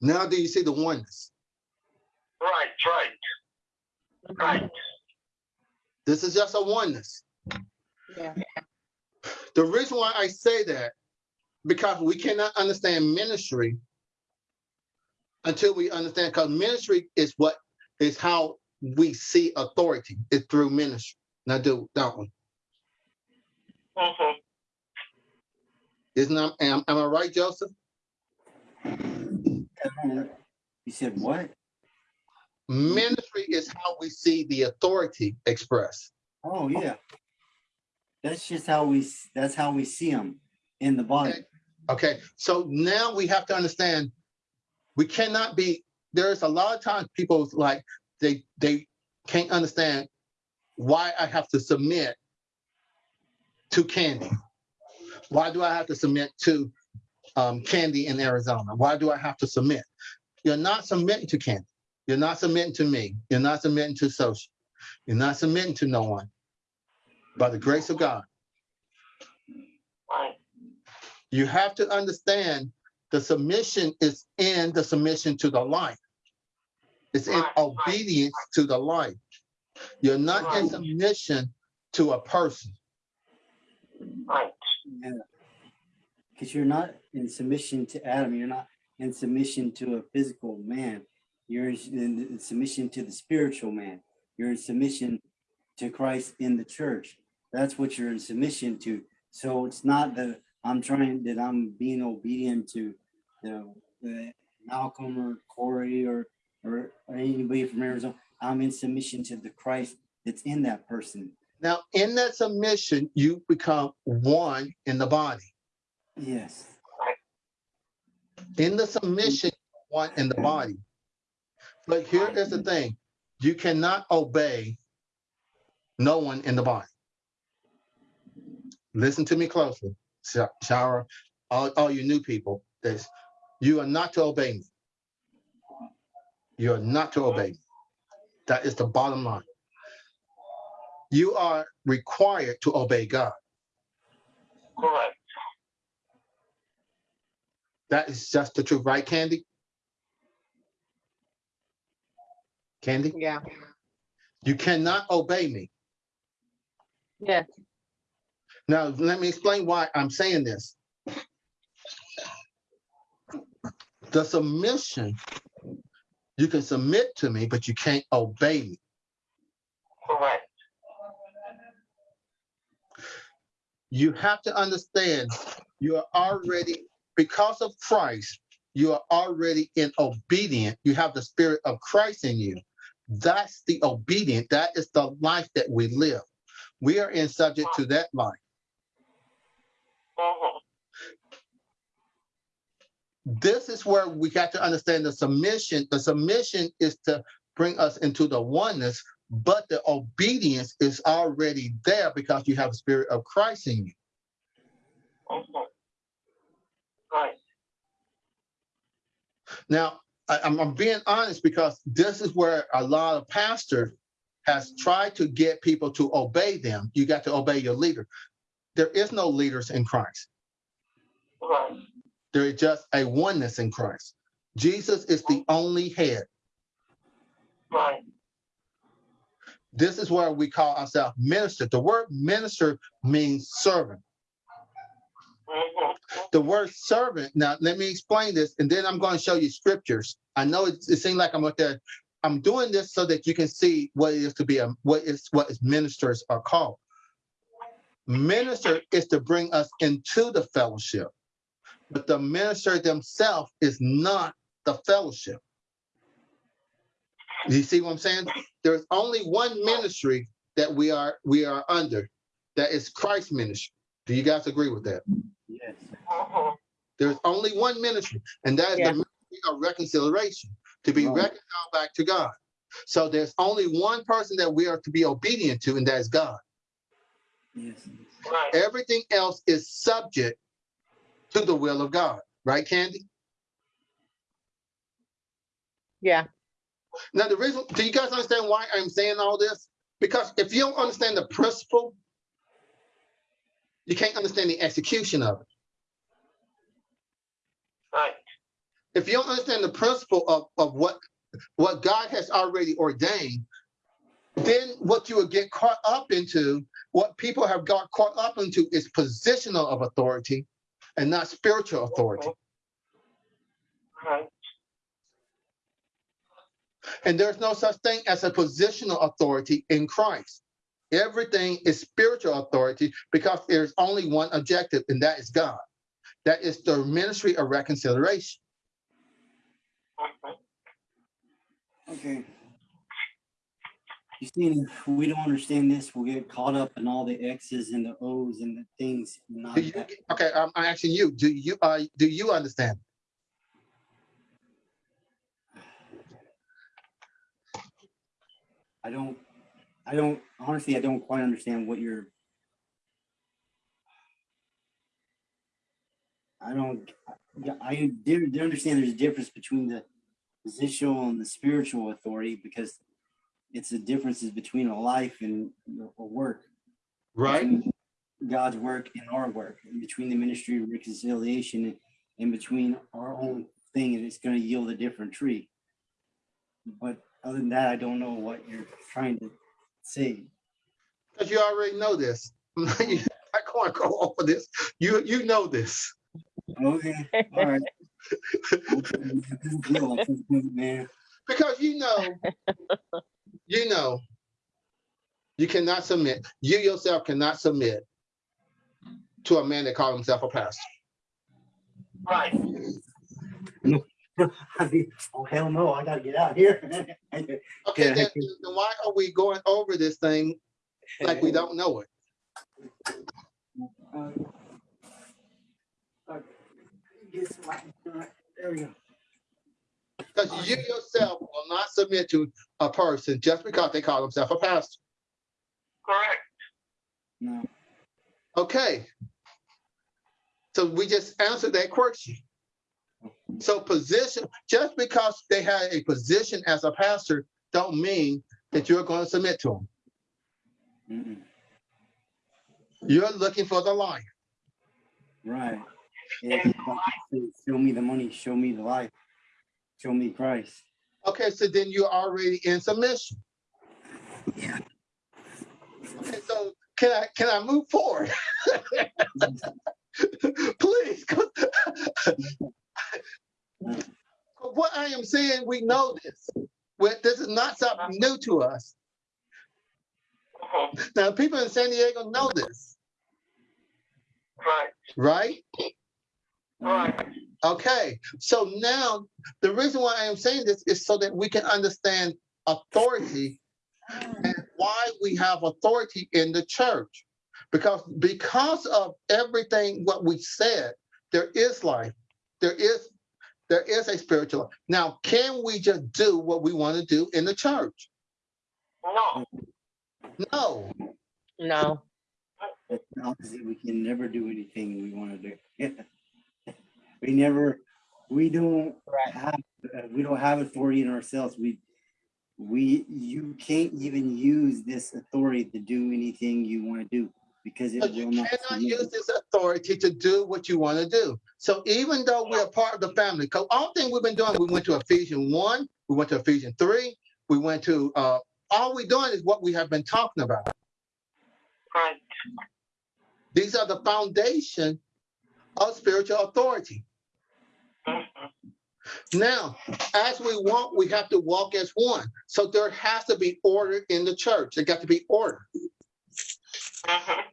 Now do you see the oneness? Right, right, right. This is just a oneness. yeah, The reason why I say that, because we cannot understand ministry until we understand, because ministry is what is how we see authority, is through ministry. Now do that one. hmm Isn't that, am, am I right, Joseph? You said what? Ministry is how we see the authority expressed. Oh, yeah. That's just how we, that's how we see them in the body. Okay. Okay, so now we have to understand, we cannot be, there's a lot of times people like, they, they can't understand why I have to submit to Candy. Why do I have to submit to um, Candy in Arizona? Why do I have to submit? You're not submitting to Candy. You're not submitting to me. You're not submitting to social. You're not submitting to no one. By the grace of God. Right, you have to understand the submission is in the submission to the life. It's in Right, right. obedience to the life. You're not in submission to a person. right, Because you're not in submission to Adam, you're not in submission to a physical man. You're in in submission to the spiritual man. You're in submission to Christ in the church. That's what you're in submission to. So it's not that I'm trying that I'm being obedient to you know the Malcolm or Corey or or anybody from Arizona. I'm in submission to the Christ that's in that person. Now, in that submission, you become one in the body. Yes. In the submission, one in the body. But here is the thing, you cannot obey no one in the body. Listen to me closely, Sha- Shara, all, all you new people, this, you are not to obey me. You are not to obey me. That is the bottom line. You are required to obey God. correct. That is just the truth, right, Candy? Candy, yeah, you cannot obey me. yes, Now, let me explain why I'm saying this. The submission, you can submit to me, but you can't obey me. Correct. You have to understand, you are already, because of Christ, you are already in obedient. You have the spirit of Christ in you. That's the obedient. That is the life that we live. we are in subject to that life. This is where we got to understand the submission. The submission is to bring us into the oneness, but the obedience is already there because you have the spirit of Christ in you. Mhm. Right. Now, I, I'm, I'm being honest because this is where a lot of pastors has tried to get people to obey them. You got to obey your leader. There is no leaders in Christ. Right. There is just a oneness in Christ. Jesus is the only head. Right. This is where we call ourselves minister. The word minister means servant. Mhm. The word servant, now let me explain this, and then I'm going to show you scriptures. I know it, it seems like I'm out there. I'm doing this so that you can see what it is to be a what is what is ministers are called. Minister is to bring us into the fellowship, but the minister themselves is not the fellowship. Do you see what I'm saying? There's only one ministry that we are we are under, that is Christ's ministry. Do you guys agree with that? Yes. There's only one ministry, and that is Yeah. the ministry of reconciliation, to be reconciled back to God. So there's only one person that we are to be obedient to, and that is God. Yes. Right. Everything else is subject to the will of God, right, Candy? Yeah, Now, the reason, do you guys understand why I'm saying all this? Because if you don't understand the principle, you can't understand the execution of it. Right. if you don't understand the principle of, of what what God has already ordained, then what you will get caught up into, what people have got caught up into is positional of authority and not spiritual authority. And there's no such thing as a positional authority in Christ. Everything is spiritual authority because there's only one objective, and that is God. That is the ministry of reconciliation. Okay. You see, if we don't understand this, we'll get caught up in all the X's and the O's and the things. You, okay, I'm I'm asking you. Do you uh, do you understand? I don't, I don't, honestly, I don't quite understand what you're. I don't, yeah, I do understand there's a difference between the positional and the spiritual authority because it's the differences between a life and a work. between God's work and our work, and between the ministry of reconciliation and, and between our own thing, and it's gonna yield a different tree. But other than that, I don't know what you're trying to say. Because you already know this. I'm not going to go over this. You you know this. Okay, all right. Man, Because you know, you know, you cannot submit. You yourself cannot submit to a man that calls himself a pastor. Right. I oh hell no, I gotta get out of here. Okay, Yeah. then, then why are we going over this thing like we don't know it? Uh, uh. Uh, There we go. Because you yourself will not submit to a person just because they call themselves a pastor. Correct. No, Okay. So we just answered that question. So position, just because they had a position as a pastor, don't mean that you're going to submit to them. Mm-mm. You're looking for the life. right. Yeah, show me the money, show me the life, show me Christ. Okay, so then you're already in submission. Yeah. Okay, so can I can I move forward? Please. what I am saying, we know this. Well, this is not something new to us. Mhm. Now, people in San Diego know this, Right. right? Right. Okay, so now the reason why I am saying this is so that we can understand authority and why we have authority in the church. Because because of everything what we said, there is life. There is there is a spiritual. life. Now, can we just do what we want to do in the church? No. No. No. That's the opposite. We can never do anything we want to do. we never, we don't Right. have, uh, we don't have authority in ourselves. We, we, you can't even use this authority to do anything you want to do because it But you will not. cannot use this authority to do what you want to do. So even though we're part of the family, because all thing we've been doing, we went to Ephesians 1, we went to Ephesians 3, we went to, uh, all we're doing is what we have been talking about. Right. These are the foundation of spiritual authority. Now, as we walk, we have to walk as one. So there has to be order in the church. There got to be order. Mhm.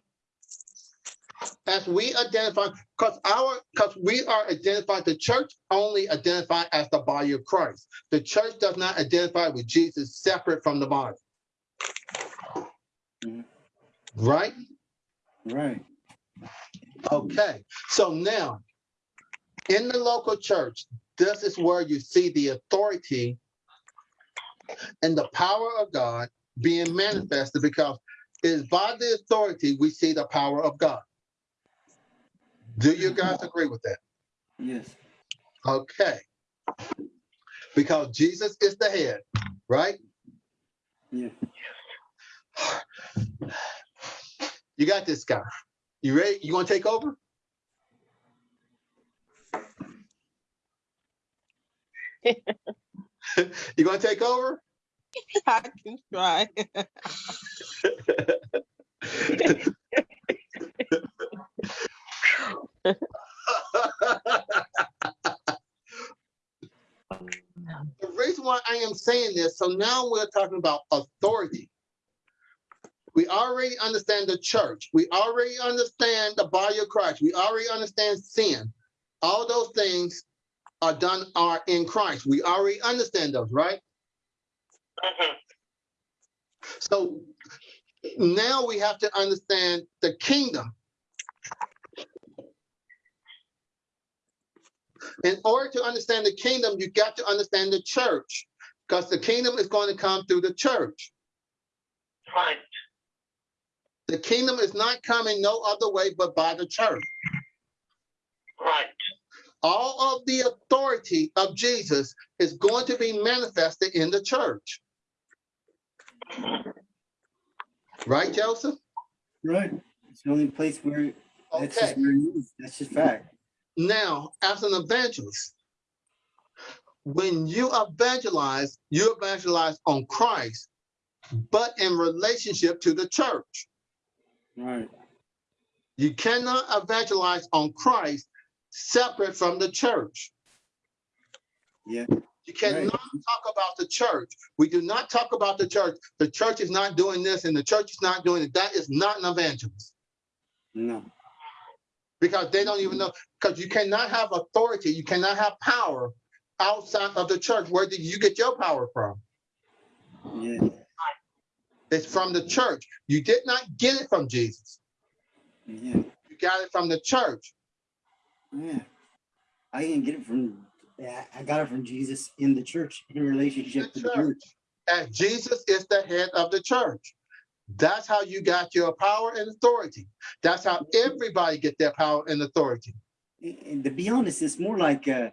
As we identify, because our, because we are identified, the church only identified as the body of Christ. The church does not identify with Jesus separate from the body. Mhm. Right? Right. Okay, so now, in the local church, this is where you see the authority and the power of God being manifested because it is by the authority we see the power of God. Do you guys agree with that? Yes. Okay. Because Jesus is the head, right? Yeah. You got this guy. You ready? You want to take over? you going to take over? I can try. the reason why I am saying this, so now we're talking about authority. We already understand the church. We already understand the body of Christ. We already understand sin. All those things are done are in Christ. We already understand those, right? Mhm. So now we have to understand the kingdom. In order to understand the kingdom, you got to understand the church because the kingdom is going to come through the church. Right. The kingdom is not coming no other way but by the church. Right. All of the authority of Jesus is going to be manifested in the church. Right, Joseph? Right. It's the only place where that's just Okay. where. That's just fact. Now, as an evangelist, when you evangelize, you evangelize on Christ, but in relationship to the church. Right. You cannot evangelize on Christ separate from the church. Yeah. You cannot Right. talk about the church. We do not talk about the church. The church is not doing this and the church is not doing it. That is not an evangelist No. because they don't even know. Because you cannot have authority, you cannot have power outside of the church. Where did you get your power from? Yeah. It's from the church. You did not get it from Jesus. Yeah. You got it from the church. Yeah. I didn't get it from I got it from Jesus in the church, in relationship to The the church. And Jesus is the head of the church. That's how you got your power and authority. That's how everybody get their power and authority. And and to be honest, it's more like uh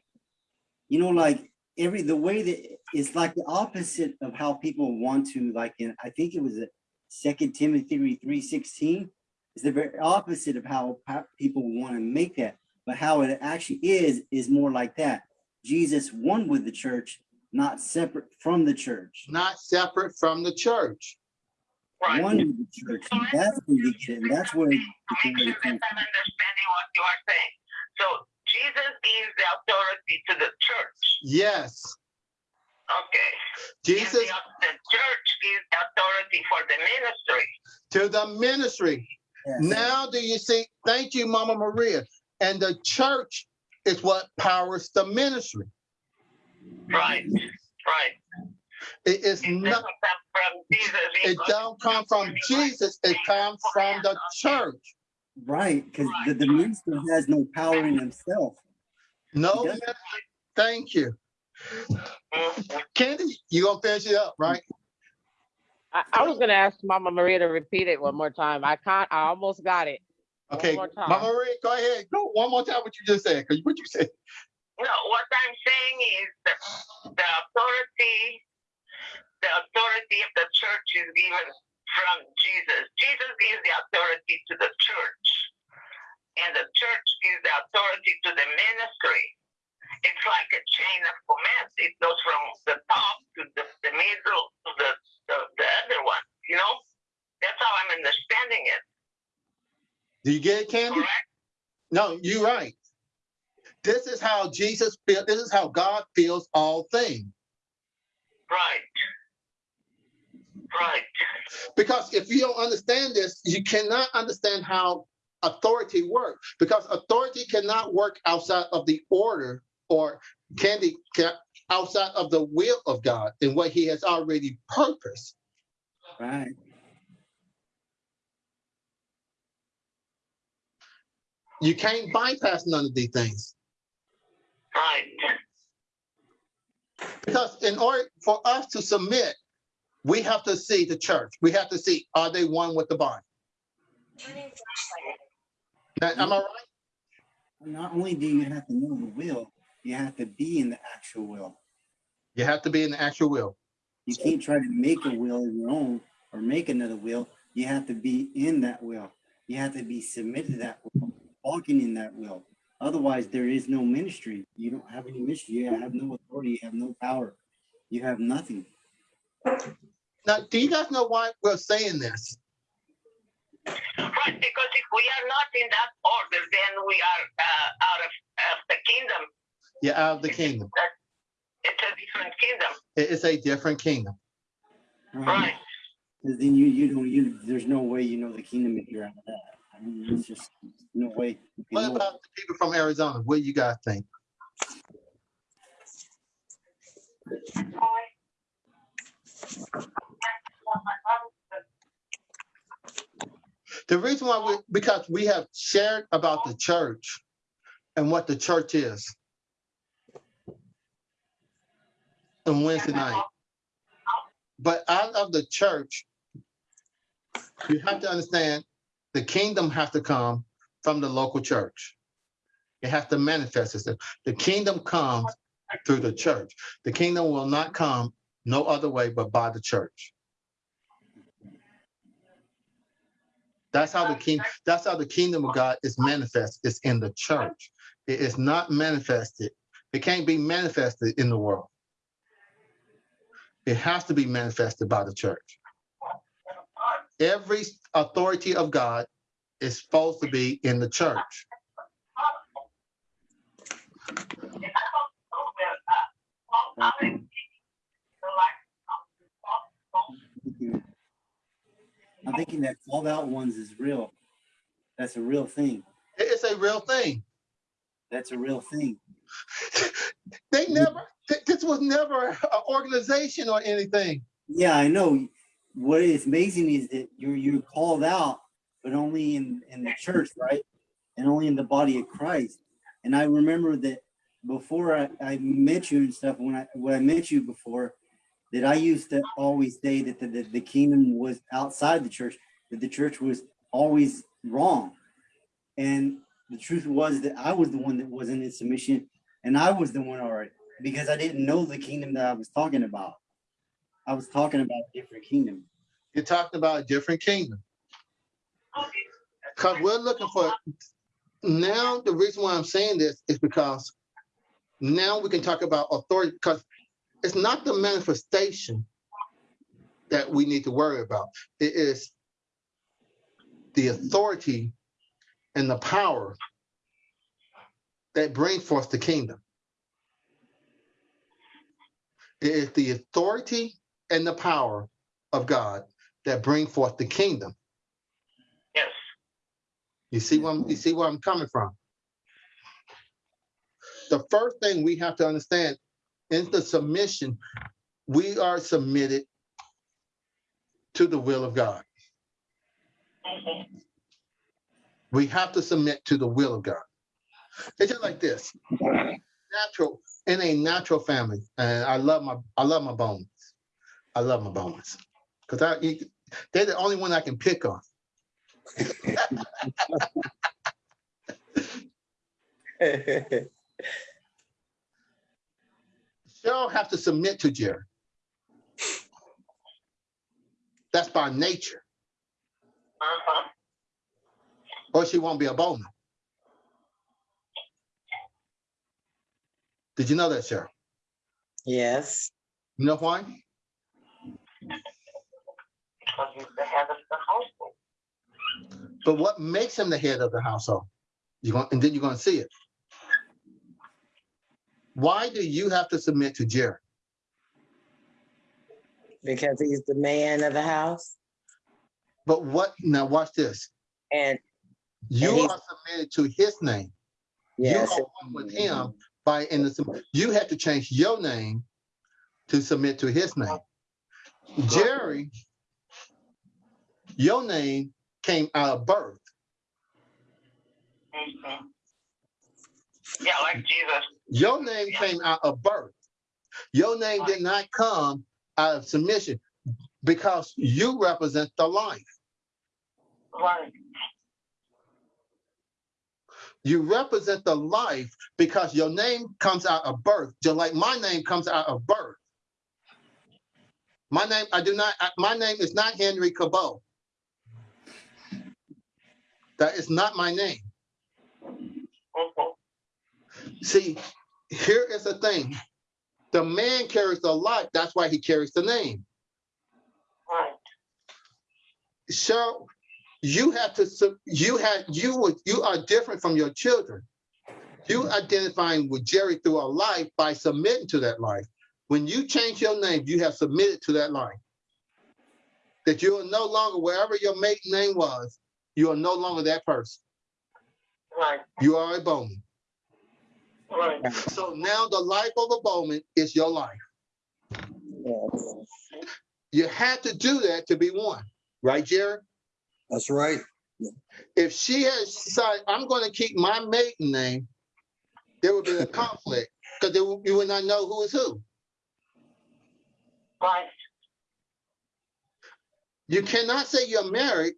you know, like every the way that it's like the opposite of how people want to like in I think it was a second Timothy three sixteen. It's the very opposite of how people want to make that. But how it actually is is more like that. Jesus one with the church, not separate from the church. Not separate from the church. Right. One with the church. That's where you get it. And that's where Make sure authority I'm understanding what you are saying. So Jesus is the authority to the church. Yes. Okay. Jesus the, the church is the authority for the ministry. to the ministry. Yes. Now do you see? Thank you, Mama Maria. And the church is what powers the ministry. Right. Right. It is It not, doesn't from Jesus. it don't come from Jesus, it comes from the church. Right, because the, the minister has no power in himself. No, thank you. Candy, you gonna finish it up, right? I, I was gonna ask Mama Maria to repeat it one more time. I can't, I almost got it. One Okay, more. Mama Maria, go ahead. Go one more time what you just said, because what you said. No, what I'm saying is that the authority, the authority of the church is given from Jesus. Jesus gives the authority to the church, and the church gives the authority to the ministry. It's like a chain of command. It goes from the top to the, the middle to the, the, the other one, you know? That's how I'm understanding it, Do you get it, Candy? correct? No, you're right. This is how Jesus feels. This is how God feels all things. Right. Right. Because if you don't understand this, you cannot understand how authority works. Because authority cannot work outside of the order or candy ca- outside of the will of God and what He has already purposed. Right. You can't bypass none of these things. Right. Because in order for us to submit, we have to see the church. We have to see are they one with the body. Now, am I right? Not only do you have to know the will, you have to be in the actual will. You have to be in the actual will. You can't try to make a will of your own or make another will. You have to be in that will. You have to be submitted to that will, walking in that will. Otherwise, there is no ministry. You don't have any ministry. You have no authority. You have no power. You have nothing. Now, do you guys know why we're saying this? Right, because if we are not in that order, then we are uh, out of, of the kingdom. You're out of the kingdom. It's a different kingdom. It is a different kingdom. Right. Because then you you don't you there's no way you know the kingdom if you're out of that. Just no way. What about the people from Arizona? What do you guys think? The reason why we, because we have shared about the church and what the church is. On Wednesday night. But out of the church, you have to understand the kingdom has to come from the local church. It has to manifest itself. The kingdom comes through the church. The kingdom will not come no other way but by the church. That's how the king, that's how the kingdom of God is manifest. It's in the church. It is not manifested. It can't be manifested in the world. It has to be manifested by the church. Every authority of God is supposed to be in the church. I'm thinking that called out ones is real. That's a real thing. It's a real thing. That's a real thing. They never, th- this was never an organization or anything. Yeah, I know. What is amazing is that you're you're called out, but only in in the church, right? And only in the body of Christ. And I remember that before I, I met you and stuff, when I when I met you before, that I used to always say that the, the, the kingdom was outside the church, that the church was always wrong. And the truth was that I was the one that wasn't in submission, and I was the one already because I didn't know the kingdom that I was talking about. I was talking about a different kingdom. You're talking about a different kingdom. Because we're looking for, now the reason why I'm saying this is because now we can talk about authority, because it's not the manifestation that we need to worry about. It is the authority and the power that bring forth the kingdom. It is the authority and the power of God that bring forth the kingdom. Yes. You see where I'm, you see where I'm coming from. The first thing we have to understand is the submission we are submitted to the will of God. Mhm. We have to submit to the will of God. It's just like this. Natural, in a natural family, and I love my, I love my bones. I love my bones. Because I, you- they're the only one I can pick on. Cheryl have to submit to Jerry. That's by nature, Uh-huh. or she won't be a Bowman. Did you know that, Cheryl? Yes, You know why? Because he's the head of the household. But what makes him the head of the household? You're going, and then you're going to see it. Why do you have to submit to Jerry? because he's the man of the house But what? Now watch this. and You And are submitted to his name. yes, You are one with him by in the. sub- You have to change your name to submit to his name. Jerry, your name came out of birth. Mhm. Yeah, like Jesus. Your name came out of birth. Your name did not come out of submission because you represent the life. Right. You represent the life because your name comes out of birth, just like my name comes out of birth. My name, I do not, I- my name is not Henry Cabot. That is not my name. See, here is the thing. The man carries the life, that's why he carries the name. Right. So you have to, you had, you you are different from your children. You identifying with Jerry through a life by submitting to that life. When you change your name, you have submitted to that life. That you are no longer, wherever your maiden name was, you are no longer that person. Right. You are a Bowman. Right. So now the life of a Bowman is your life. yes. You had to do that to be one, right, Jerry? That's right. if she had decided, I'm going to keep my maiden name, there would be a conflict because you would not know who is who. You cannot say you're married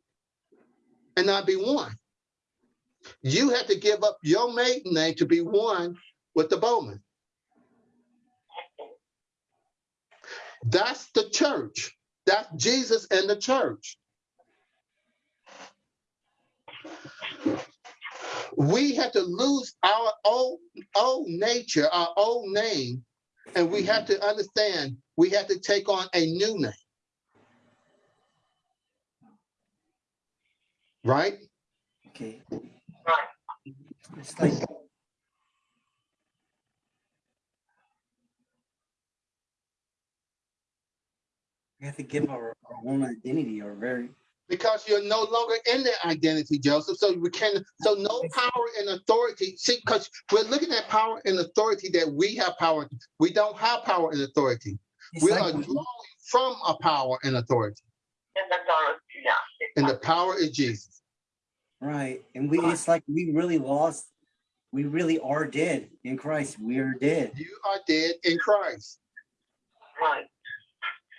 and not be one. You have to give up your maiden name to be one with the Bowman. That's the church. That's Jesus and the church. We have to lose our old, old nature, our old name, and we have to understand we have to take on a new name. Right? Okay. Right. It's like we have to give our, our own identity or very because you're no longer in that identity, Joseph. So we can, so no power and authority. See, because we're looking at power and authority that we have power. We don't have power and authority. It's We are drawing from a power and authority, And the dollars, yeah. and the power is Jesus. right. And we it's like we really lost, we really are dead in Christ. We are dead. You are dead in Christ. Right.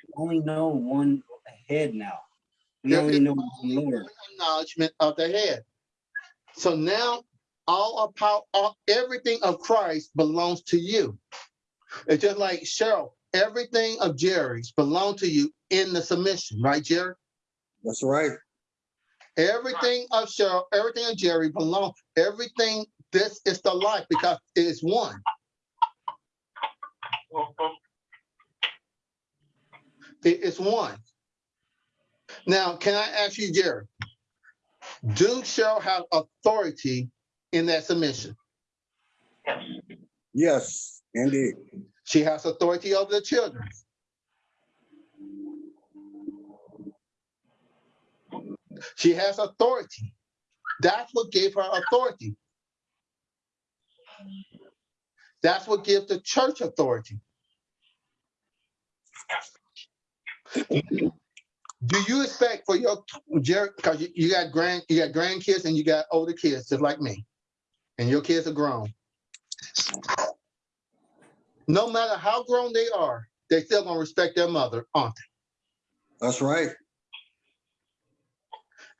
We only know one head now. We There only know one Lord. Acknowledgement of the head. So now all of power, all, everything of Christ belongs to you. It's just like Cheryl, everything of Jerry's belong to you in the submission, right, Jerry? That's right. Everything of Cheryl, everything of Jerry belong, everything, this is the life because it is one. It is one. Now, can I ask you, Jerry? Do Cheryl have authority in that submission? Yes. Yes, indeed. She has authority over the children. She has authority. That's what gave her authority. That's what gives the church authority. Do you expect for your because you, you got grand, you got grandkids and you got older kids, just like me, and your kids are grown. No matter how grown they are, they still gonna respect their mother, aren't they? That's right.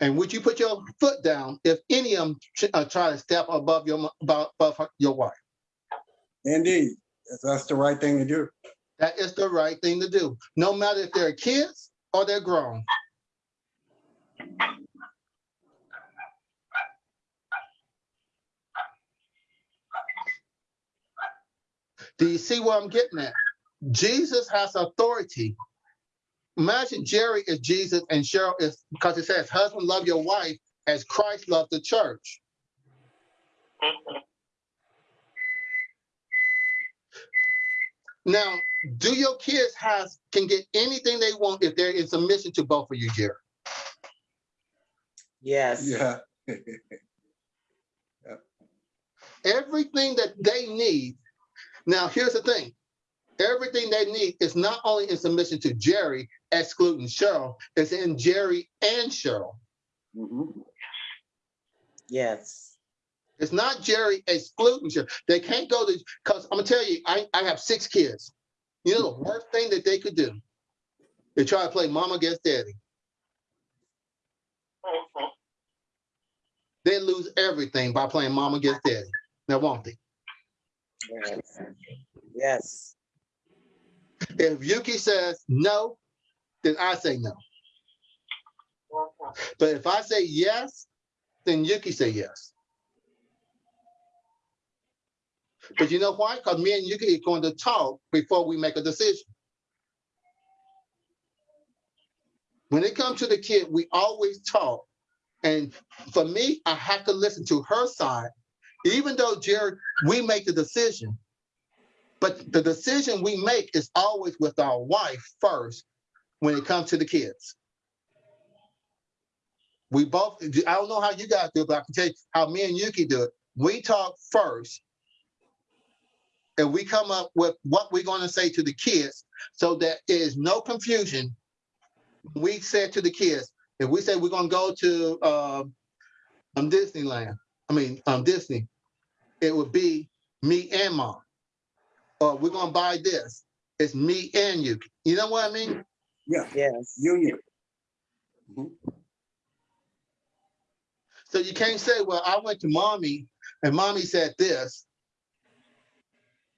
And would you put your foot down if any of them uh, try to step above your above, your wife? Indeed. That's the right thing to do. That is the right thing to do, no matter if they're kids or they're grown. Do you see where I'm getting at? Jesus has authority. Imagine Jerry is Jesus and Cheryl is, because it says, husband, love your wife as Christ loved the church. Now, do your kids have can get anything they want if they're in submission to both of you, Jerry? Yes. Yeah. Everything that they need. Now, here's the thing. Everything they need is not only in submission to Jerry, excluding Cheryl, it's in Jerry and Cheryl. Mhm. Yes. It's not Jerry excluding Cheryl. They can't go to, because I'm gonna tell you, I, I have six kids. You know the worst thing that they could do? They try to play mama against daddy. Mhm. They lose everything by playing mama against daddy. Now, won't they? Yes. Yes. If Yuki says no, then I say no. But if I say yes, then Yuki say yes. But you know why? Because me and Yuki are going to talk before we make a decision. When it comes to the kid, we always talk. And for me, I have to listen to her side, even though Jared, we make the decision. But the decision we make is always with our wife first when it comes to the kids. We both, I don't know how you guys do it, but I can tell you how me and Yuki do it. We talk first. And we come up with what we're going to say to the kids so that there is no confusion. We said to the kids, if we say we're going to go to um, um, Disneyland, I mean, um, Disney, it would be me and mom. Or we're going to buy this. It's me and you. You know what I mean? Yeah. Yes. Union. Mhm. So you can't say, well, I went to mommy and mommy said this.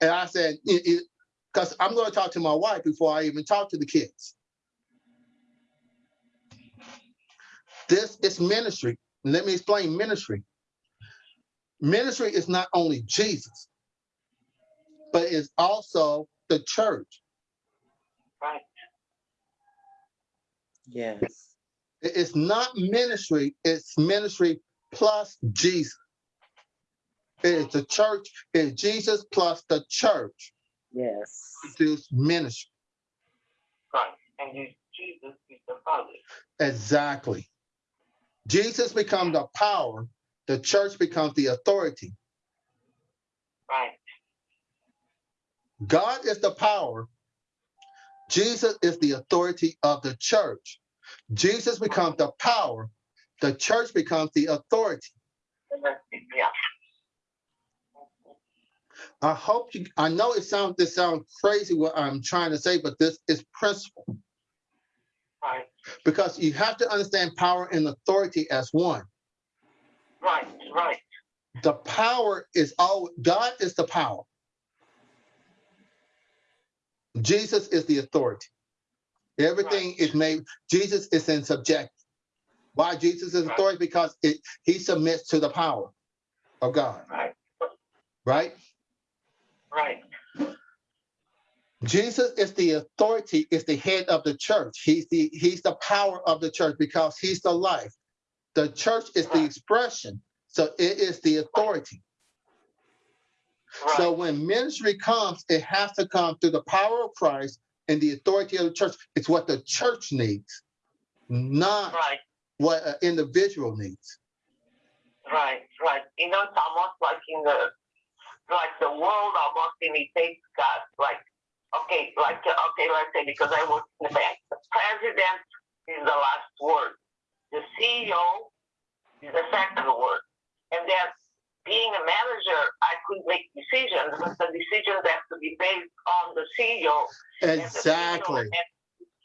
And I said, because I'm going to talk to my wife before I even talk to the kids. This is ministry. Let me explain ministry. Ministry is not only Jesus, but it's also the church. Right. Yes. It's not ministry, it's ministry plus Jesus. It's the church, it's Jesus plus the church Yes. produce ministry. Right. And you, Jesus is the Father. Exactly. Jesus becomes the power, the church becomes the authority. Right. God is the power. Jesus is the authority of the church. Jesus becomes the power. The church becomes the authority. And that's it, Yeah. I hope you, I know it sounds, this sounds crazy what I'm trying to say, but this is principle. Right. Because you have to understand power and authority as one. Right. Right. The power is all, God is the power. Jesus is the authority. Everything is made, Jesus is in subject. Why Jesus is Right. authority? Because it, he submits to the power of God, Right. right? Right. Jesus is the authority, is the head of the church. He's the he's the power of the church because he's the life. The church is the expression, so it is the authority. Right. So when ministry comes, it has to come through the power of Christ and the authority of the church. It's what the church needs, not right. what an individual needs. Right, right. You know, it's almost like in the, like the world almost imitates God. Like okay, like okay, let's say because I work in the bank, the president is the last word. The CEO is the second word, and then being a manager, I could make decisions, but the decisions have to be based on the CEO. and the CEO Exactly,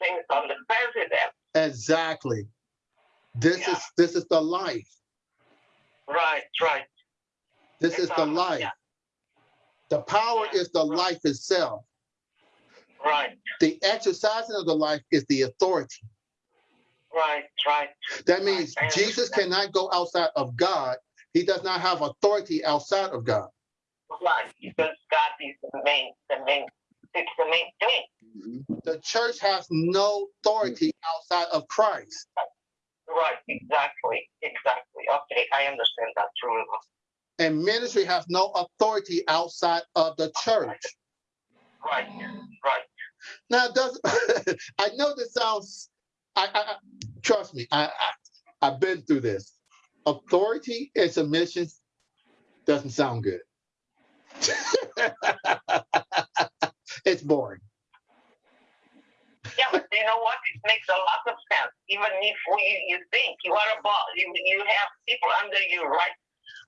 has on the president. exactly. This Yeah. is, this is the life. Right, right. This is the life. yeah. The power is the life itself. Right, The exercising of the life is the authority. Right, right. That means I Jesus cannot go outside of God. He does not have authority outside of God. Right, because God is the main, the main, it's the main thing. Mm-hmm. The church has no authority outside of Christ. Right, exactly, exactly. Okay, I understand that truly. And ministry has no authority outside of the church. Right, right. Now, does I know this sounds? I, I trust me. I, I I've been through this. Authority and submission doesn't sound good. it's boring. Yeah, but you know what? It makes a lot of sense. Even if we, you think you are a boss, you, you have people under you, right?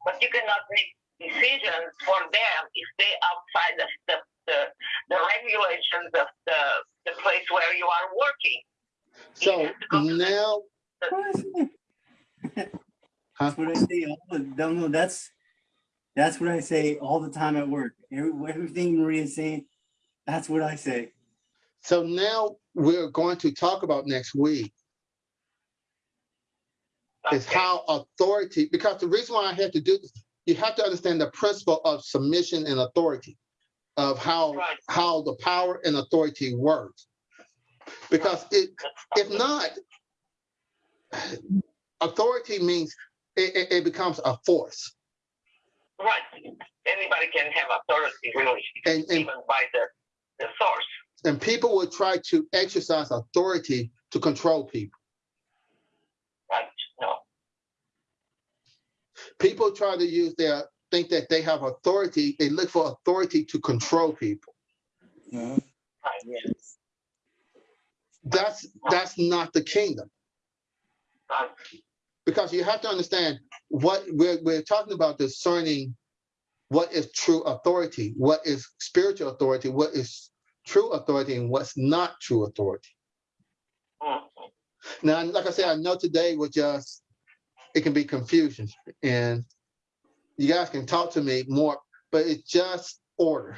But you cannot make decisions for them if they outside the, the, the regulations of the, the place where you are working. So now, That's what I say. All the, don't know. That's that's what I say all the time at work. Every, everything Maria's saying, that's what I say. so now we're going to talk about next week is how authority, because the reason why I had to do this, you have to understand the principle of submission and authority, of how Right. how the power and authority works. Because it, if not, authority means it, it, it becomes a force. Right. Anybody can have authority, really, And, and, even by the, the source. and people will try to exercise authority to control people. Right. No. People try to use their, think that they have authority, they look for authority to control people. Uh, Yes. That's, that's not the kingdom. Because you have to understand what we're, we're talking about discerning what is true authority, what is spiritual authority, what is true authority, and what's not true authority. Now, like I said, I know today was just, it can be confusion, and you guys can talk to me more, but it's just order.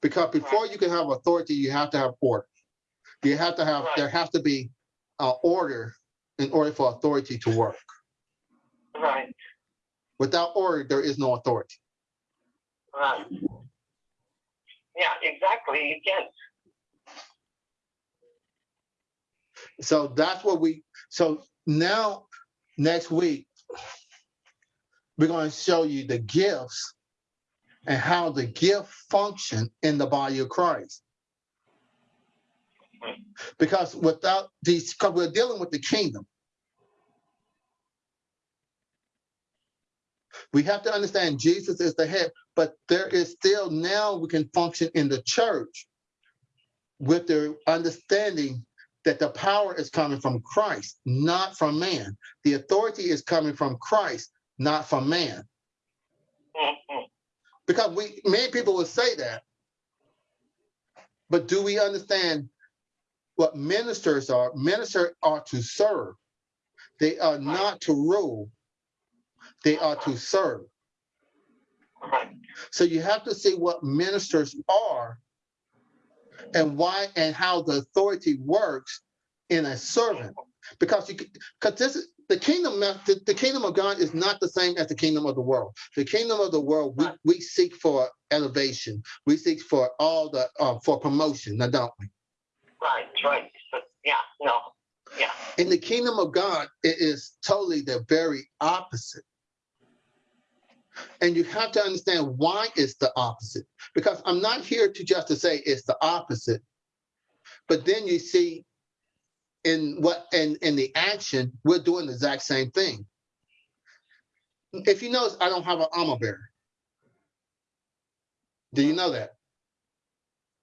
Because before you can have authority, you have to have order. You have to have, there has to be uh, order in order for authority to work. Right. Without order, there is no authority. Right. Yeah, exactly. You can. So that's what we, so now, next week, we're going to show you the gifts and how the gift function in the body of Christ. Because without these, because we're dealing with the kingdom. We have to understand Jesus is the head, but there is still now we can function in the church with the understanding that the power is coming from Christ, not from man. The authority is coming from Christ, not from man. Because we many people will say that. But do we understand what ministers are? Ministers are to serve. They are not to rule. They are to serve. So you have to see what ministers are and why and how the authority works in a servant. Because you because this is the kingdom the, the kingdom of God is not the same as the kingdom of the world. The kingdom of the world, we, we seek for elevation. We seek for all the uh, for promotion, now don't we? Right. Right. But yeah, no. Yeah. In the kingdom of God, it is totally the very opposite. And you have to understand why it's the opposite. Because I'm not here to just to say it's the opposite, but then you see in what in, in the action, we're doing the exact same thing. If you notice, I don't have an armor bearer. Do you know that?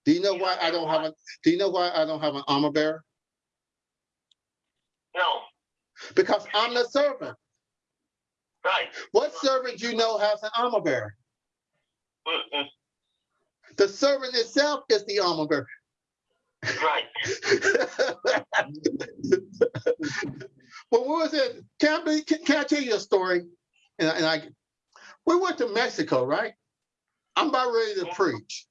Do you know why I don't have a, do you know why I don't have an armor bearer? No, Because I'm the servant. right. What servant you know has an armor bearer? Mm-mm, The servant itself is the armor bearer. right. when we was in, can I, can, can I tell you a story? And, and I, we went to Mexico, right? I'm about ready to preach.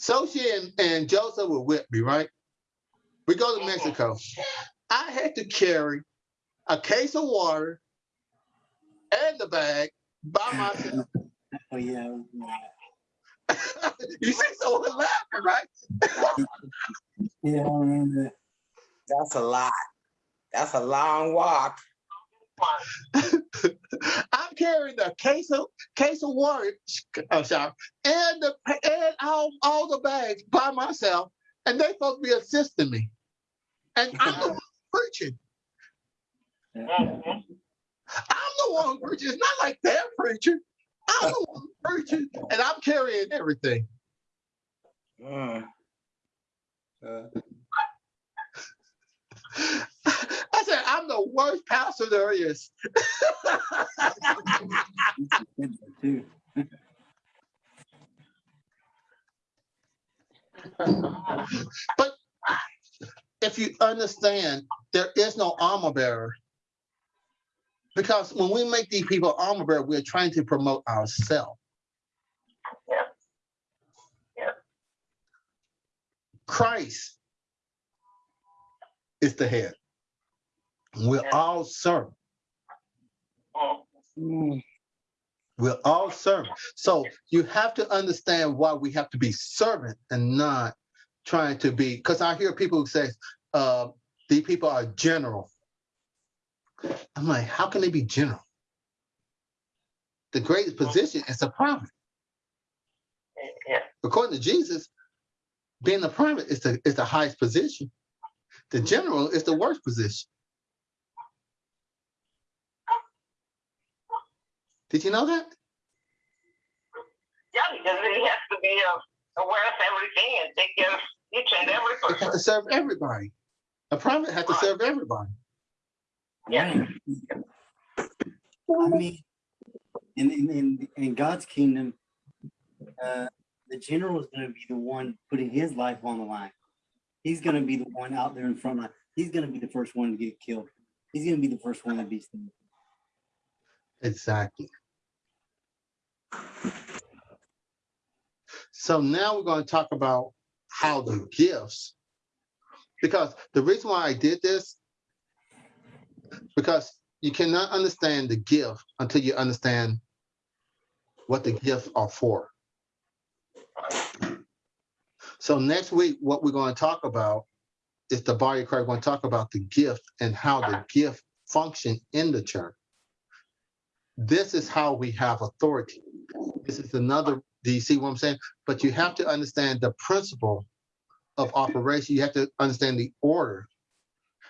Sochi and, and Joseph were with me, right? We go to uh-huh. Mexico. I had to carry a case of water and the bag by myself. Oh, yeah. you see someone laughing, right? Yeah, I remember that. That's a lot. That's a long walk. I'm carrying a case of case of water, uh, shower, and the and all, all the bags by myself, and they supposed to be assisting me, and I'm the one preaching. Mhm. I'm the one preaching. It's not like they're preaching. I'm the one preaching, and I'm carrying everything. Mm. Uh, I said, I'm the worst pastor there is. But if you understand, there is no armor bearer. Because when we make these people armor bearer, we're trying to promote ourselves. Yeah. Yeah. Christ is the head. We're all servants. Mm. We're all servants. So you have to understand why we have to be servant and not trying to be, because I hear people who say, uh, these people are general. I'm like, how can they be general? The greatest position is a prophet. Yeah, According to Jesus, being a prophet is the is the highest position. The general is the worst position. Did you know that? yeah, because he has to be uh, aware of everything and take care of each and every They have person. to serve everybody. A prophet has to serve everybody. Yeah. I mean, in, in, in, in God's kingdom, uh, the general is going to be the one putting his life on the line. He's going to be the one out there in front line. He's going to be the first one to get killed. He's going to be the first one to be saved. Exactly. So now we're going to talk about how the gifts, because the reason why I did this, because you cannot understand the gift until you understand what the gifts are for. So next week, what we're going to talk about is the body of Christ. We're going to talk about the gift and how the gift function in the church. This is how we have authority. This is another, do you see what I'm saying? But you have to understand the principle of operation. You have to understand the order.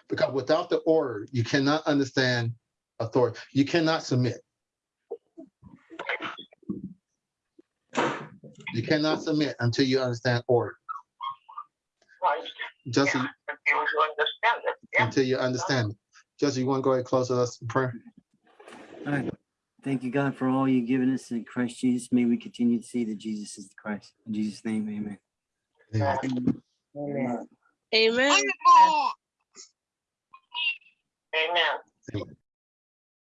Because without the order, you cannot understand authority. You cannot submit. You cannot submit until you understand order. Right. Just Yeah, if you understand it. Yeah. until you understand it. Jesse, you want to go ahead and close with us in prayer? All right. Thank you, God, for all you've given us in Christ Jesus. May we continue to see that Jesus is the Christ. In Jesus' name, amen. Yeah. Amen. Amen. Amen.